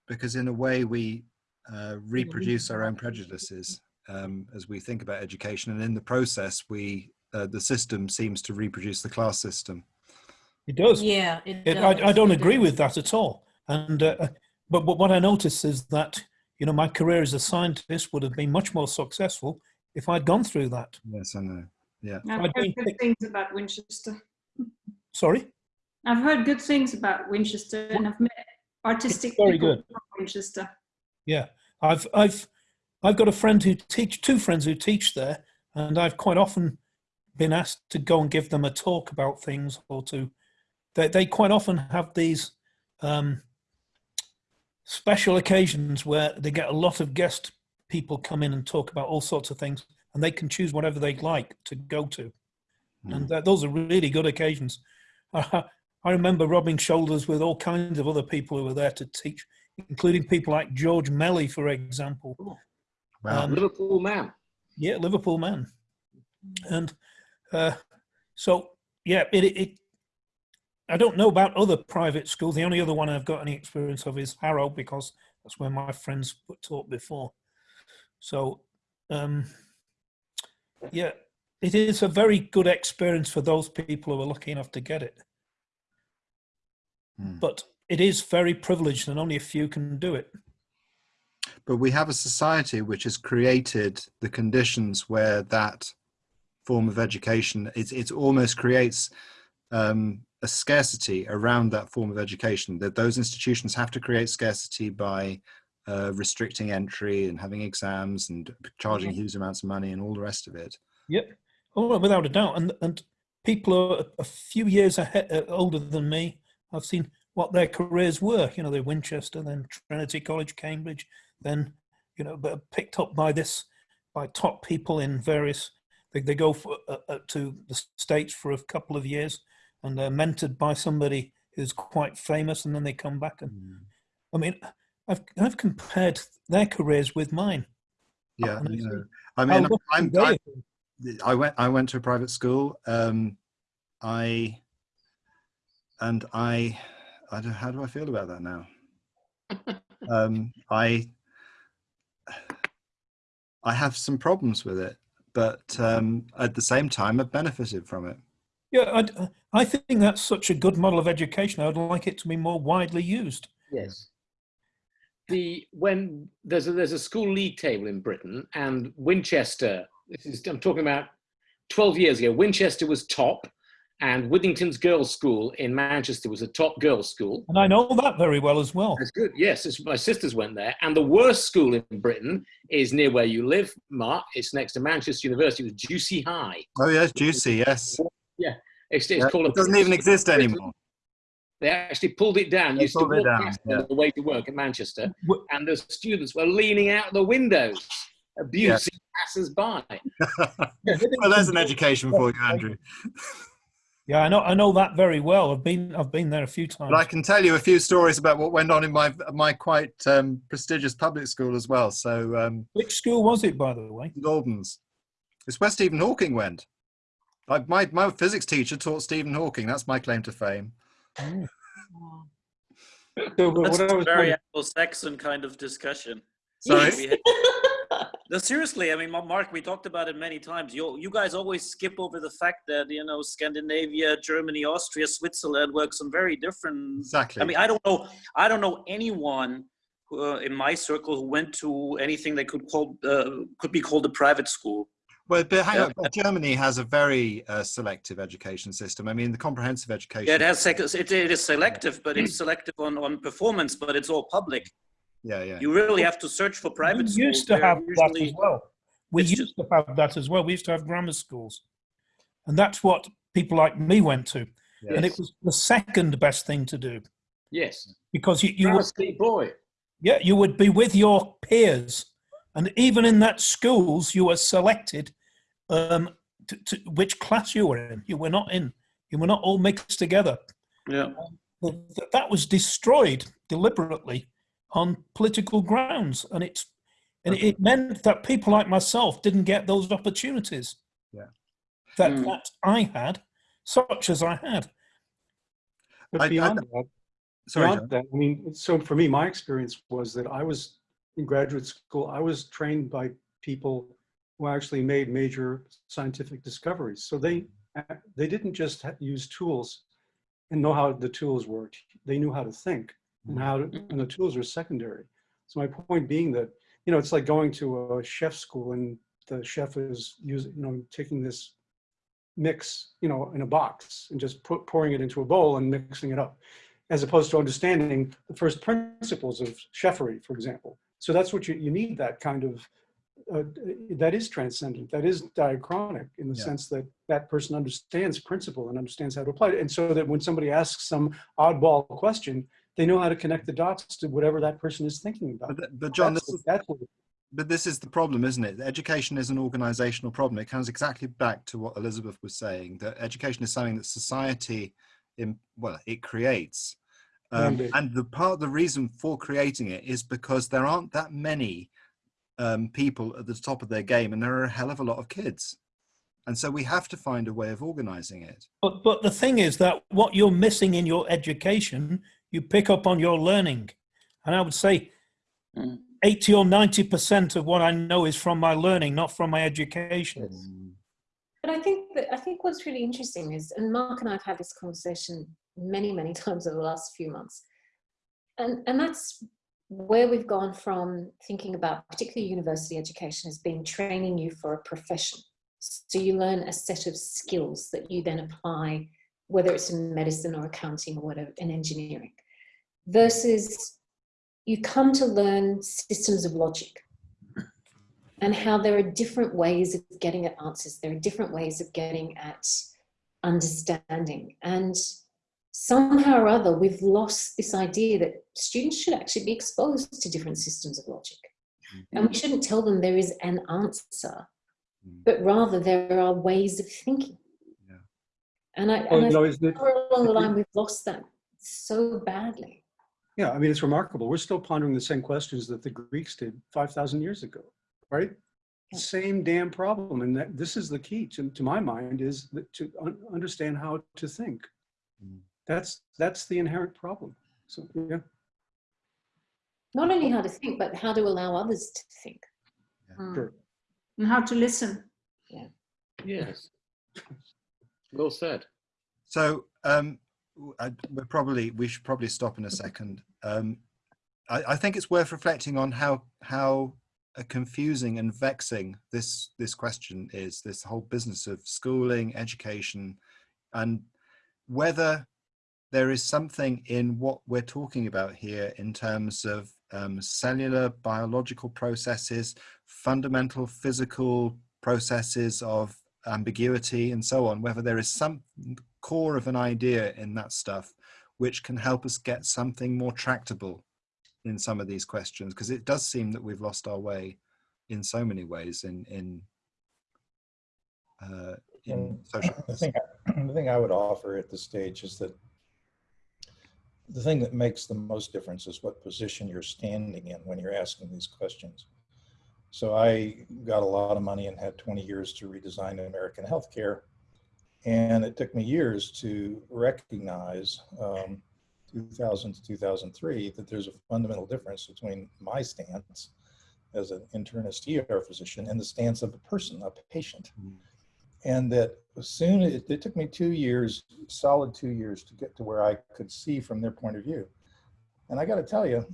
because in a way we uh, reproduce our own prejudices um, as we think about education. And in the process, we uh, the system seems to reproduce the class system. It does. Yeah, it It, does. I, I don't agree with that at all. And uh, but, but what I notice is that you know my career as a scientist would have been much more successful if I'd gone through that. Yes, I know. Yeah. I've heard good things about Winchester. Sorry. I've heard good things about Winchester and I've met artistic very people good. from Winchester. Yeah, I've I've I've got a friend who teach two friends who teach there, and I've quite often been asked to go and give them a talk about things or to. They they quite often have these um, special occasions where they get a lot of guest people come in and talk about all sorts of things, and they can choose whatever they'd like to go to, and th- those are really good occasions. I remember rubbing shoulders with all kinds of other people who were there to teach, including people like George Melly, for example. Wow. Um, Liverpool man. Yeah, Liverpool man. And uh, so, yeah, it, it, it. I don't know about other private schools. The only other one I've got any experience of is Harrow because that's where my friends taught before. So, um, yeah, it is a very good experience for those people who are lucky enough to get it. Hmm. But it is very privileged and only a few can do it. But we have a society which has created the conditions where that form of education it, it almost creates um, a scarcity around that form of education. That those institutions have to create scarcity by uh, restricting entry and having exams and charging huge amounts of money and all the rest of it. Yep. Oh, without a doubt. And and people are a few years ahead, uh, older than me. I've seen what their careers were. You know, they're Winchester, then Trinity College, Cambridge, then you know, but picked up by this by top people in various. They, they go for, uh, uh, to the states for a couple of years, and they're mentored by somebody who's quite famous, and then they come back. And I mean, I've I've compared their careers with mine. Yeah, I you see know, I mean, lucky I'm, I. I went I went to a private school. Um, I and I I don't how do I feel about that now? um, I I have some problems with it, but um, at the same time, I've benefited from it. Yeah, I, I think that's such a good model of education. I'd like it to be more widely used. Yes. The when there's a, there's a school league table in Britain, and Winchester. This is I'm talking about 12 years ago. Winchester was top, and Withington's Girls' School in Manchester was a top girls' school. And I know that very well as well. That's good. Yes, it's, my sisters went there, and the worst school in Britain is near where you live, Mark. It's next to Manchester University. It was Ducie High. Oh yes, Ducie. Yes, It's, it's Yeah, called. it doesn't even exist anymore. They actually pulled it down. They used to pulled it walk down, past yeah. on the way to work at Manchester, W- and the students were leaning out the windows, abusing passers-by. Well, there's an education for you, Andrew. Yeah, I know. I know that very well. I've been. I've been there a few times. But I can tell you a few stories about what went on in my my quite um, prestigious public school as well. So um, Which school was it, by the way? Goldens. It's where Stephen Hawking went. I, my my physics teacher taught Stephen Hawking. That's my claim to fame. So, That's what I a very Anglo-Saxon kind of discussion. Sorry. No, seriously, I mean, Mark, we talked about it many times. You, you guys always skip over the fact that, you know, Scandinavia, Germany, Austria, Switzerland works on very different. Exactly. I mean, I don't know, I don't know anyone who, uh, in my circle who went to anything that could call, uh, could be called a private school. Well, but hang Yeah. on. Germany has a very uh, selective education system. I mean, the comprehensive education. Yeah, it has, sec- it, it is selective, but it's selective on, on performance, but it's all public. Yeah, yeah. You really have to search for private we schools. used to They're have that as well. We it's used to have that as well. We used to have grammar schools, and that's what people like me went to. And it was the second best thing to do Yes, because you you Grammar would, school boy. yeah you would be with your peers, and even in that schools you were selected um, to, to which class you were in. You were not in. You were not all mixed together. Yeah. Th- that was destroyed deliberately on political grounds and it's and it meant that people like myself didn't get those opportunities Yeah. that Mm. that i had such as i had But I- I- beyond that, Sorry, beyond that, I mean, so for me, my experience was that I was in graduate school, I was trained by people who actually made major scientific discoveries. So they, they didn't just use tools and know how the tools worked. They knew how to think and how, to, and the tools are secondary. So my point being that, you know, it's like going to a chef school and the chef is using, you know, taking this mix, you know, in a box and just put, pouring it into a bowl and mixing it up as opposed to understanding the first principles of chefery, for example. So that's what you, you need that kind of, uh, that is transcendent, that is diachronic in the Yeah. sense that that person understands principle and understands how to apply it. And so that when somebody asks some oddball question, they know how to connect the dots to whatever that person is thinking about. But, but John, that's, this is, that's what, but this is the problem, isn't it? Education is an organizational problem. It comes exactly back to what Elizabeth was saying, that education is something that society, in, well, it creates. Um, and the part, the reason for creating it is because there aren't that many um, people at the top of their game, and there are a hell of a lot of kids. And so we have to find a way of organizing it. but but the thing is that what you're missing in your education you pick up on your learning and i would say Mm. 80 or 90 percent of what i know is from my learning not from my education But I think that I think what's really interesting is, and Mark and I have had this conversation many, many times over the last few months, and and that's where we've gone from thinking about particularly university education as being training you for a profession. So you learn a set of skills that you then apply, whether it's in medicine or accounting or whatever, in engineering, versus you come to learn systems of logic and how there are different ways of getting at answers. There are different ways of getting at understanding. And somehow or other, we've lost this idea that students should actually be exposed to different systems of logic. Mm-hmm. And we shouldn't tell them there is an answer, mm. but rather there are ways of thinking. Yeah. And I, and I know, think it- along the line, we've lost that so badly. Yeah, I mean, it's remarkable. We're still pondering the same questions that the Greeks did 5,000 years ago, right? Yeah. Same damn problem. And that, this is the key to, to my mind is that to un- understand how to think. Mm. That's, that's the inherent problem. So, yeah. Not only how to think, but how to allow others to think. Mm. Sure. And how to listen. Yeah. Yes. Well said. So um, w- I, we're probably we should probably stop in a second. Um, I, I think it's worth reflecting on how how uh, confusing and vexing this this question is. This whole business of schooling, education, and whether there is something in what we're talking about here in terms of um, cellular biological processes, fundamental physical processes of ambiguity and so on, whether there is some core of an idea in that stuff which can help us get something more tractable in some of these questions because it does seem that we've lost our way in so many ways in in uh, in And social The thing, the thing I would offer at this stage is that the thing that makes the most difference is what position you're standing in when you're asking these questions. So I got a lot of money and had 20 years to redesign American healthcare. And it took me years to recognize, um, 2000 to 2003, that there's a fundamental difference between my stance as an internist ER physician and the stance of a person, a patient. And that as soon it, it took me two years solid two years to get to where i could see from their point of view. And i got to tell you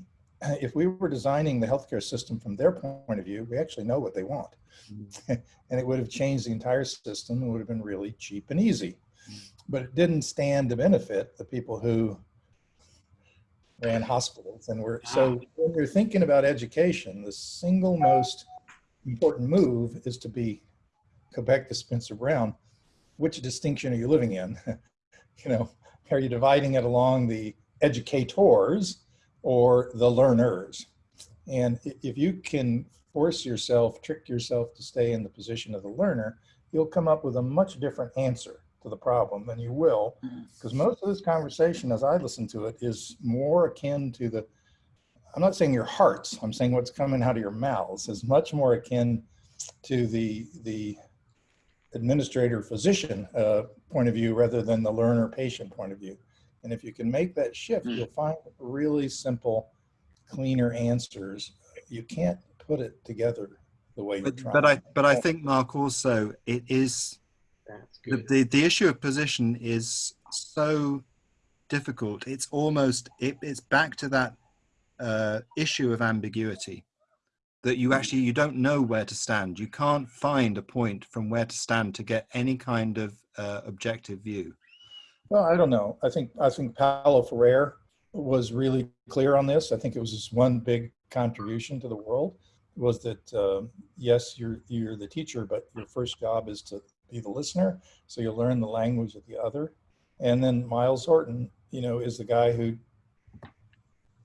if we were designing the healthcare system from their point of view we actually know what they want. Mm-hmm. And it would have changed the entire system and would have been really cheap and easy. Mm-hmm. But it didn't stand to benefit the people who ran hospitals and were so ah. when you're thinking about education the single most important move is to be go back to Spencer Brown, which distinction are you living in? you know, are you dividing it along the educators or the learners? And if you can force yourself, trick yourself to stay in the position of the learner, you'll come up with a much different answer to the problem than you will. Because most of this conversation, as I listen to it, is more akin to the, I'm not saying your hearts, I'm saying what's coming out of your mouths is much more akin to the, the administrator physician uh, point of view rather than the learner patient point of view. And if you can make that shift, Mm. you'll find really simple, cleaner answers. You can't put it together the way you're but, trying. but i but i think mark also it is That's the, good. the the issue of position is so difficult it's almost it, it's back to that uh, issue of ambiguity that you actually you don't know where to stand you can't find a point from where to stand to get any kind of uh, objective view Well, I don't know. I think I think Paulo Freire was really clear on this. I think it was his one big contribution to the world was that uh, yes, you're you're the teacher, but your first job is to be the listener. So you learn the language of the other. And then Myles Horton, you know, is the guy who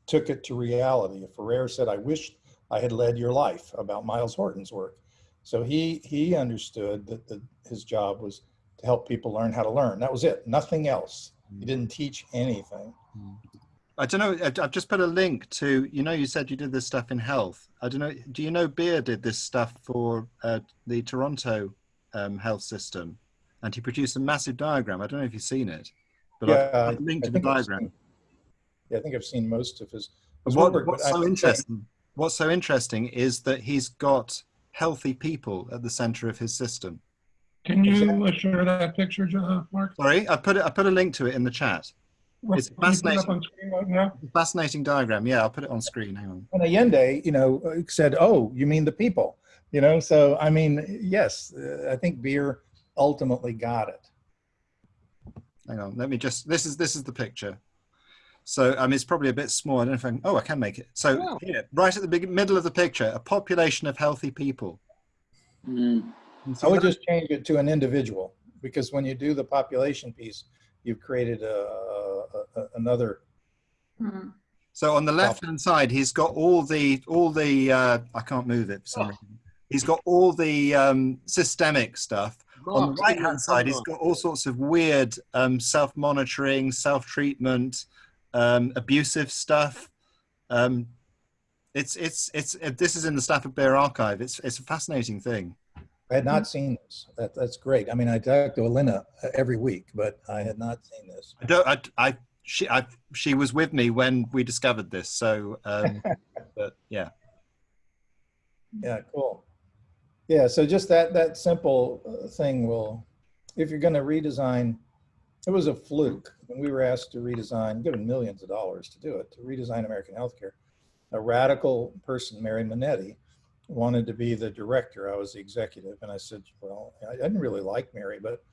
took it to reality. Freire said, "I wish I had led your life," about Myles Horton's work. So he he understood that the, his job was to help people learn how to learn. That was it. Nothing else. He didn't teach anything. i don't know i've just put a link to you know you said you did this stuff in health i don't know do you know Beer did this stuff for uh, the toronto um, health system and he produced a massive diagram i don't know if you've seen it but Yeah, i've I- put a link I to the think I've diagram seen- Yeah, I think I've seen most of his. His what, work, what's I so have to say- interesting what's so interesting is that he's got healthy people at the center of his system Can you uh, share that picture, Jo- uh, Mark? Sorry, I put it. I put a link to it in the chat. It's Can you it fascinating. up right now? Fascinating diagram. Yeah, I'll put it on screen. Hang on. And Allende, you know, uh, said, "Oh, you mean the people?" You know, so I mean, yes, uh, I think Beer ultimately got it. Hang on. Let me just. This is this is the picture. So I mean, it's probably a bit small. I don't know if I can. Oh, I can make it. So Wow. here, right at the big, middle of the picture, a population of healthy people. Mm. You I would just change it to an individual because when you do the population piece, you've created a, a, a- another. Hmm. So on the left hand side, he's got all the all the. Uh, I can't move it for some reason. He's got all the um, systemic stuff. on the right hand side, he's got all sorts of weird um, self monitoring, self treatment, um, abusive stuff. Um, it's it's it's uh, this is in the Stafford Beer archive. It's it's a fascinating thing. I had not seen this. That, that's great. I mean, I talk to Allenna uh, every week, but I had not seen this. I don't. I, I she I she was with me when we discovered this. So, um, but yeah. Yeah, cool. Yeah, so just that that simple uh, thing will, if you're going to redesign, it was a fluke when we were asked to redesign, given millions of dollars to do it, to redesign American healthcare. A radical person, Mary Minetti, wanted to be the director. I was the executive, and I said, well, I didn't really like Mary, but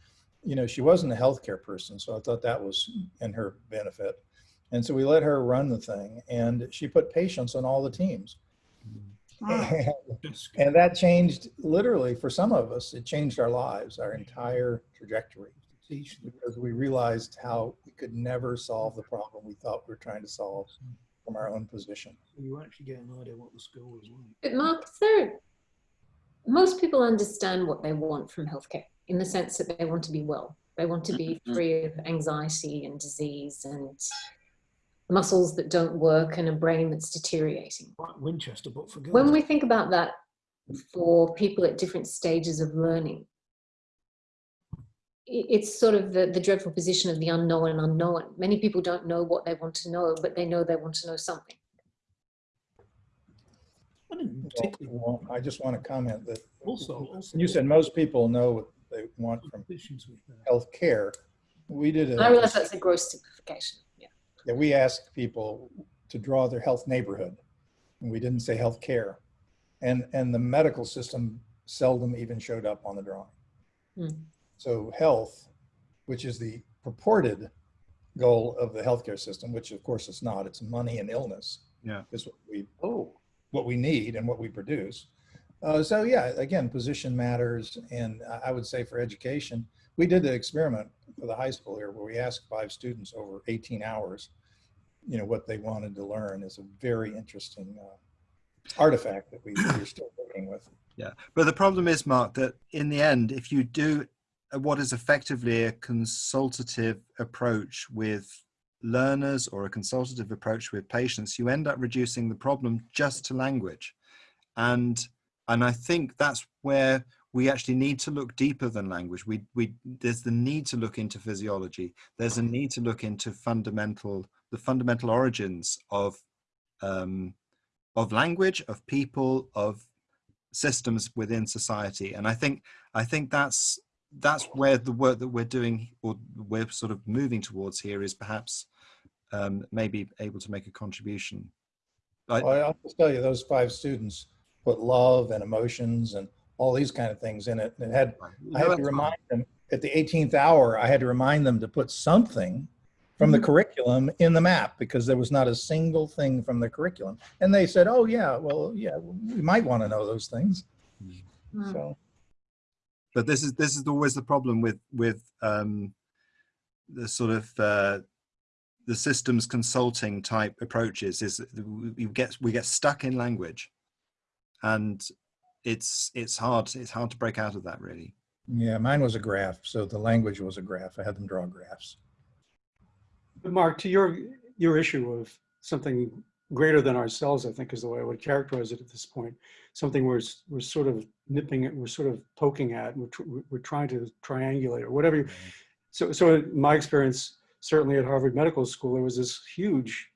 you know, she wasn't a healthcare person, so I thought that was in her benefit. And so we let her run the thing, and she put patients on all the teams. Ah, And that changed literally for some of us, it changed our lives, our entire trajectory. Because we realized how we could never solve the problem we thought we were trying to solve from our own position. You actually get an idea what the school is like. But Mark, is there, most people understand what they want from healthcare in the sense that they want to be well. They want to be Mhm. free of anxiety and disease and muscles that don't work and a brain that's deteriorating. Like Winchester, but for When we think about that for people at different stages of learning, i- it's sort of the, the dreadful position of the unknown and unknown. Many people don't know what they want to know, but they know they want to know something. I Well, I just want to comment that also, also you said most people know what they want from issues health care. We did I realize that's a gross simplification. Yeah. yeah, we asked people to draw their health neighborhood. And we didn't say health care. And, and the medical system seldom even showed up on the drawing. Hmm. So health, which is the purported goal of the healthcare system, which of course it's not, it's money and illness. Yeah. Is what we, Oh, what we need and what we produce. Uh, so yeah, again, position matters. And I- I would say for education, we did the experiment for the high school here where we asked five students over 18 hours, you know, what they wanted to learn is a very interesting uh, artifact that we, we're still working with. Yeah, but the problem is, Mark, that in the end, if you do what is effectively a consultative approach with learners or a consultative approach with patients, you end up reducing the problem just to language, and and I think that's where we actually need to look deeper than language. We we there's the need to look into physiology. There's a need to look into fundamental the fundamental origins of um, of language, of people, of systems within society and i think i think that's that's where the work that we're doing or we're sort of moving towards here is perhaps um, maybe able to make a contribution I, Well, I'll just tell you, those five students put love and emotions and all these kind of things in it. And it had I had to remind them at the 18th hour, I had to remind them to put something from the curriculum in the map because there was not a single thing from the curriculum. And they said, oh, yeah, well, yeah, we might want to know those things. Hmm. So, but this is this is always the problem with with um, the sort of uh, the systems consulting type approaches is that we get we get stuck in language and it's it's hard it's hard to break out of that really yeah, mine was a graph. So the language was a graph. I had them draw graphs. But Mark, to your, your issue of something greater than ourselves, I think is the way I would characterize it at this point. Something we're, we're sort of nipping at, we're sort of poking at, we're, we're trying to triangulate or whatever. you- mm-hmm. So, so in my experience, certainly at Harvard Medical School, there was this huge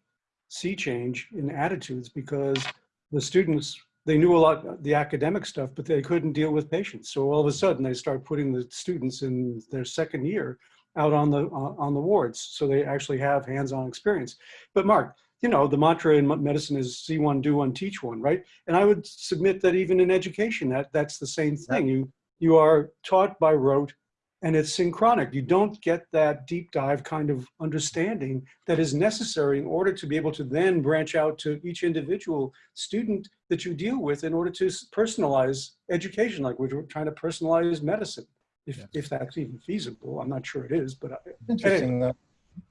sea change in attitudes because the students they knew a lot, the academic stuff, but they couldn't deal with patients. So all of a sudden they start putting the students in their second year out on the, on on the wards. So they actually have hands-on experience. But Mark, you know, the mantra in medicine is see one, do one, teach one, right? And I would submit that even in education, that that's the same thing. You, you are taught by rote and it's synchronic. You don't get that deep dive kind of understanding that is necessary in order to be able to then branch out to each individual student that you deal with in order to personalize education, like we're trying to personalize medicine. If, if that's even feasible, I'm not sure it is, but I- Interesting though,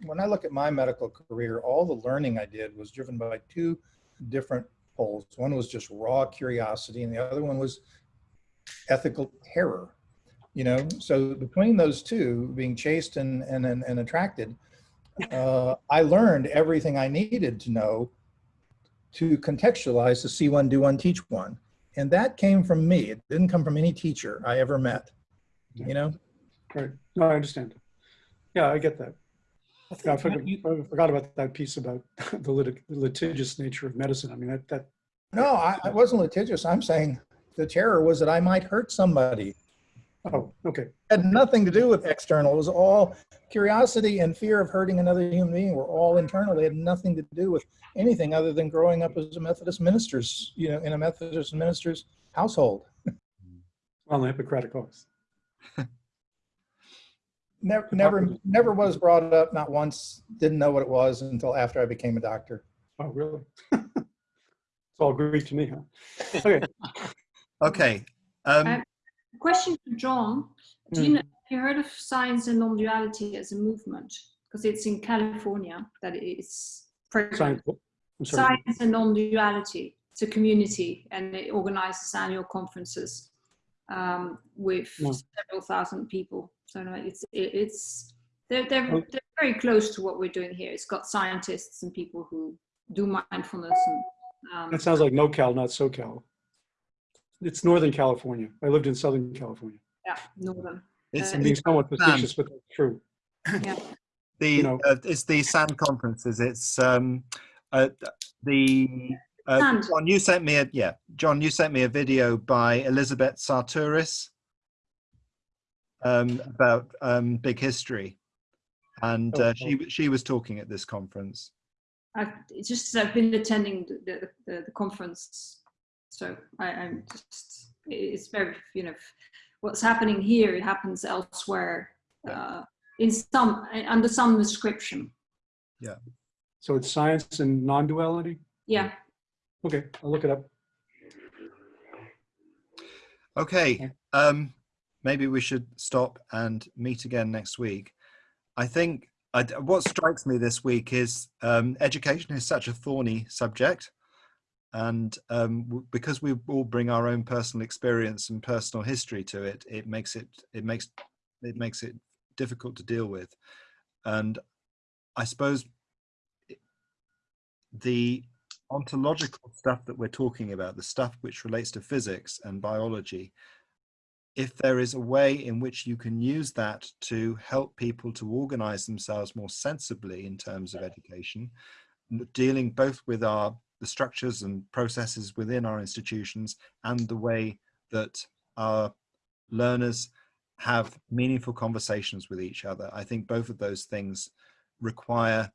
when I look at my medical career, all the learning I did was driven by two different poles. One was just raw curiosity and the other one was ethical terror. You know, so between those two, being chased and, and, and, and attracted, uh, I learned everything I needed to know to contextualize the see one, do one, teach one. And that came from me. It didn't come from any teacher I ever met, you know? Right. No, I understand. Yeah, I get that. Yeah, I forgot, I forgot about that piece about the lit- litigious nature of medicine. I mean, that, that, No, I, I wasn't litigious. I'm saying the terror was that I might hurt somebody. oh, okay. had nothing to do with external. It was all curiosity and fear of hurting another human being were all internal. They had nothing to do with anything other than growing up as a Methodist minister's, you know, in a Methodist minister's household. On the Hippocratic Oath. Never, never, never was brought up, not once, didn't know what it was until after I became a doctor. Oh, really? It's all Greek to me, huh? Okay. Okay. Um, Uh, Question to John. Do you know, have you heard of science and non-duality as a movement? Because it's in California that it's prevalent. Science, Science and non-duality. It's a community and it organizes annual conferences um, with No. several thousand people. So no, it's it, it's they're, they're, Oh. they're very close to what we're doing here. It's got scientists and people who do mindfulness and um, That sounds like NoCal, not SoCal. It's Northern California. I lived in Southern California. yeah, northern. it's uh, being somewhat facetious, but that's true. Yeah. the you know. uh, it's the SAN conferences. It's um, uh, the uh, John. You sent me a yeah, John. You sent me a video by Elizabeth Sahtouris um, about um, big history, and uh, she she was talking at this conference. I've it's just I've been attending the the, the, the conference, so I, I'm just it's very you know what's happening here it happens elsewhere uh, in some under some description. Yeah. So it's science and non-duality? Yeah, Okay, I'll look it up. Okay, um, maybe we should stop and meet again next week. I think I, what strikes me this week is um, education is such a thorny subject, and um, because we all bring our own personal experience and personal history to it, it makes it it makes it makes it difficult to deal with. And I suppose the ontological stuff that we're talking about, the stuff which relates to physics and biology, if there is a way in which you can use that to help people to organize themselves more sensibly in terms of education, dealing both with our the structures and processes within our institutions and the way that our learners have meaningful conversations with each other. I think both of those things require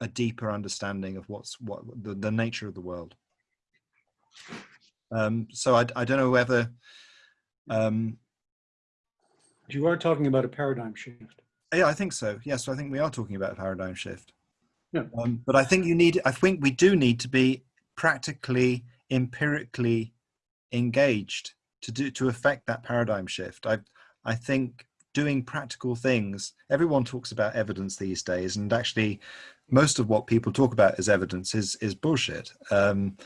a deeper understanding of what's what the, the nature of the world. Um, so I, I don't know whether um, You are talking about a paradigm shift. yeah, I think so. Yes, I think we are talking about a paradigm shift. Yeah. Um, but I think you need. I think we do need to be practically, empirically engaged to do to affect that paradigm shift. I I think doing practical things. Everyone talks about evidence these days, and actually, most of what people talk about as evidence is is bullshit. Um,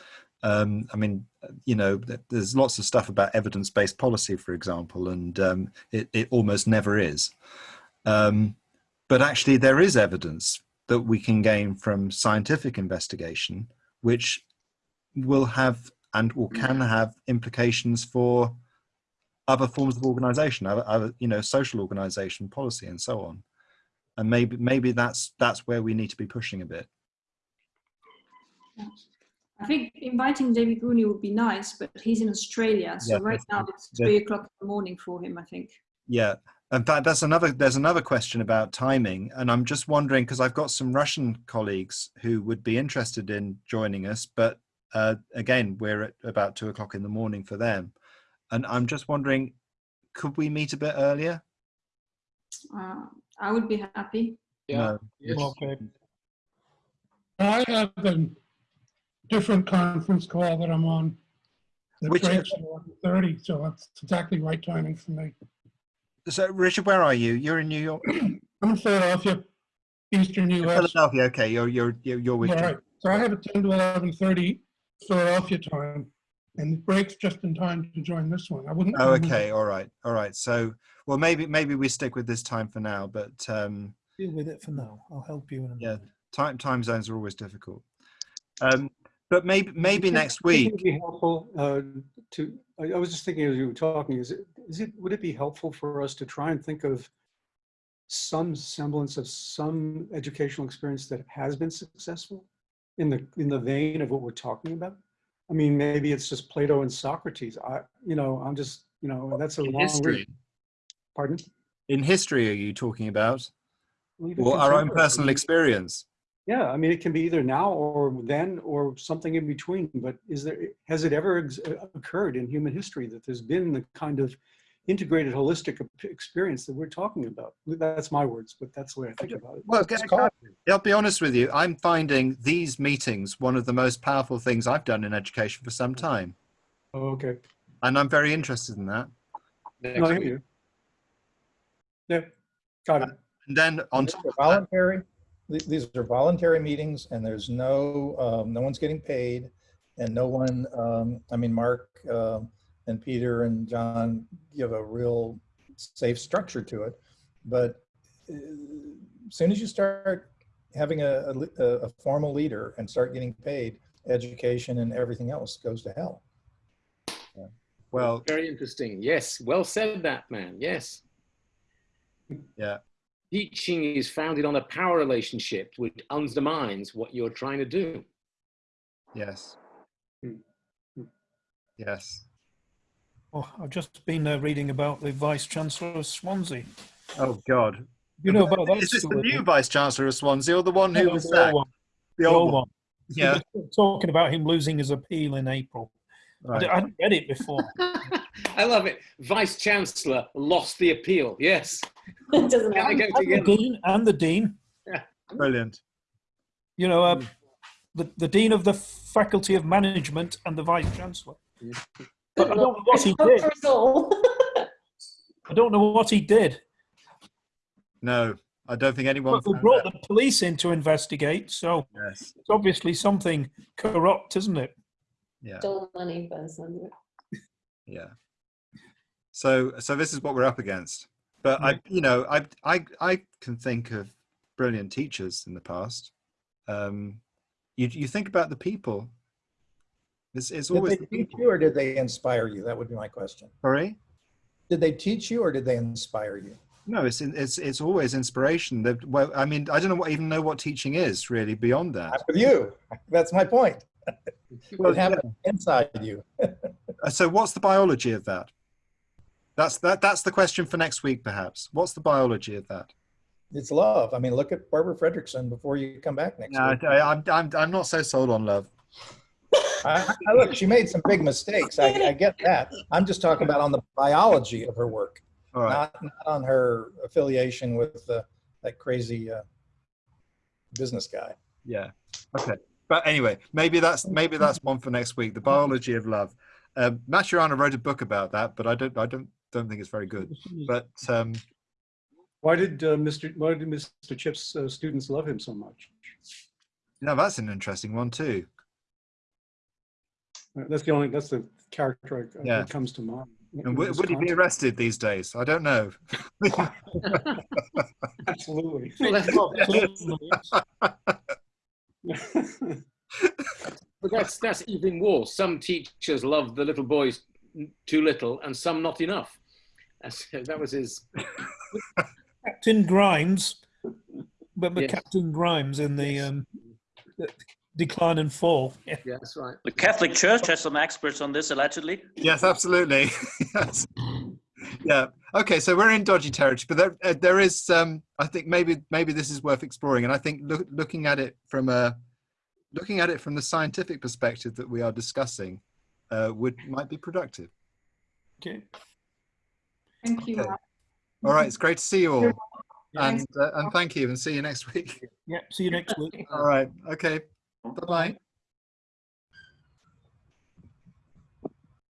um, I mean, you know, there's lots of stuff about evidence-based policy, for example, and um, it, it almost never is. Um, but actually, there is evidence that we can gain from scientific investigation, which will have and or can have implications for other forms of organization, other, other you know, social organization, policy, and so on. And maybe maybe that's that's where we need to be pushing a bit. I think inviting David Rooney would be nice, but he's in Australia, so Yeah, right now it's yeah. three o'clock in the morning for him. I think. Yeah. In fact, that's another. There's another question about timing, and I'm just wondering because I've got some Russian colleagues who would be interested in joining us, but uh, again, we're at about two o'clock in the morning for them, and I'm just wondering, could we meet a bit earlier? Uh, I would be happy. Yeah. No. Yes. Okay. I have a different conference call that I'm on. That Which- breaks at 11:30, so that's exactly right timing for me. So, Richard, where are you? You're in New York, I'm in Philadelphia, Eastern US. Philadelphia. Okay, you're you're you're, you're with. All right, so I have a 10 to 11:30 Philadelphia time, and it breaks just in time to join this one. I wouldn't. Oh, okay. All right. All right. So, well, maybe maybe we stick with this time for now, but um, Deal with it for now. I'll help you. In a Yeah. time time zones are always difficult. Um, but maybe maybe next do you think week. It'd be helpful uh, to, I I was just thinking as you were talking, is it, is it, would it be helpful for us to try and think of some semblance of some educational experience that has been successful in the, in the vein of what we're talking about? I mean, maybe it's just Plato and Socrates. I, you know, I'm just, you know, that's a In long history, read. Pardon? in history, are you talking about, Well, or our own personal experience? Yeah, I mean, it can be either now or then or something in between, but is there, has it ever ex- uh, occurred in human history that there's been the kind of integrated holistic experience that we're talking about? That's my words, but that's the way I think about it. Well, It's can- called- I'll be honest with you. I'm finding these meetings one of the most powerful things I've done in education for some time, Oh, Okay. and I'm very interested in that. Next No, I hear you. Yeah, got it. And then on top of that, voluntary, th- these are voluntary meetings and there's no, um, no one's getting paid and no one, um, I mean, Mark, um, and Peter and John give a real safe structure to it. But uh, as soon as you start having a, a, a a formal leader and start getting paid, education and everything else goes to hell. well, Very interesting. Yes. Well said, that man. Yes. yeah, Teaching is founded on a power relationship which undermines what you're trying to do. yes, yes. Oh, I've just been uh, reading about the Vice Chancellor of Swansea. Oh God, You know about that? is this the new Vice Chancellor of Swansea or the one who No, was the old one, The the old old one. one. Yeah, Talking about him losing his appeal in April. I right. d- I hadn't read it before. I love it. Vice Chancellor lost the appeal. Yes. It doesn't matter. go and the dean and the dean. brilliant. You know, uh, the the dean of the faculty of management and the vice chancellor. But I don't know what he did. for us all. I don't know what he did. No, I don't think anyone. But they brought out. the police in to investigate, so Yes, it's obviously something corrupt, isn't it? yeah, Stole money by the it. yeah. So, so this is what we're up against. But I, you know, I, I, I can think of brilliant teachers in the past. Um, you, you think about the people. It's, it's Did always they the teach people. you or did they inspire you? That would be my question. Sorry. Did they teach you or did they inspire you? No, it's it's it's always inspiration. That well, I mean, I don't know what even know what teaching is really beyond that. With you. That's my point. Well, It happened inside you. Uh, So, what's the biology of that? That's that. That's the question for next week, perhaps. What's the biology of that? It's love. I mean, look at Barbara Fredrickson before you come back next No, week. I, I'm I'm I'm not so sold on love. I, I look, she made some big mistakes. I, I get that. I'm just talking about on the biology of her work, right. not, not on her affiliation with uh, that crazy uh, business guy. Yeah. Okay. But anyway, maybe that's maybe that's one for next week. The biology of love. Um, Maturana wrote a book about that, but I don't I don't don't think it's very good. But um, Why did uh, Mr. Why did Mr. Chip's uh, students love him so much? no, that's an interesting one too. That's the only. That's the character I- Yeah. that comes to mind. And would, would he be arrested these days? I don't know. Absolutely. Well, that's, Well, certainly, but that's that's even worse. Some teachers love the little boys too little, and some not enough. That's, that was his. Captain Grimes, but, but Yes. Captain Grimes in the um, decline and fall. Yeah. Yeah, that's right. The Catholic Church has some experts on this, allegedly. Yes, absolutely. yes. Yeah. Okay. So we're in dodgy territory, but there, uh, there is. Um, I think maybe maybe this is worth exploring, and I think look, looking at it from a looking at it from the scientific perspective that we are discussing uh, would might be productive. Okay. Thank you. Okay. All right. It's great to see you all, and uh, and thank you, and see you next week. Yeah. See you next week. All right. Okay. Bye bye.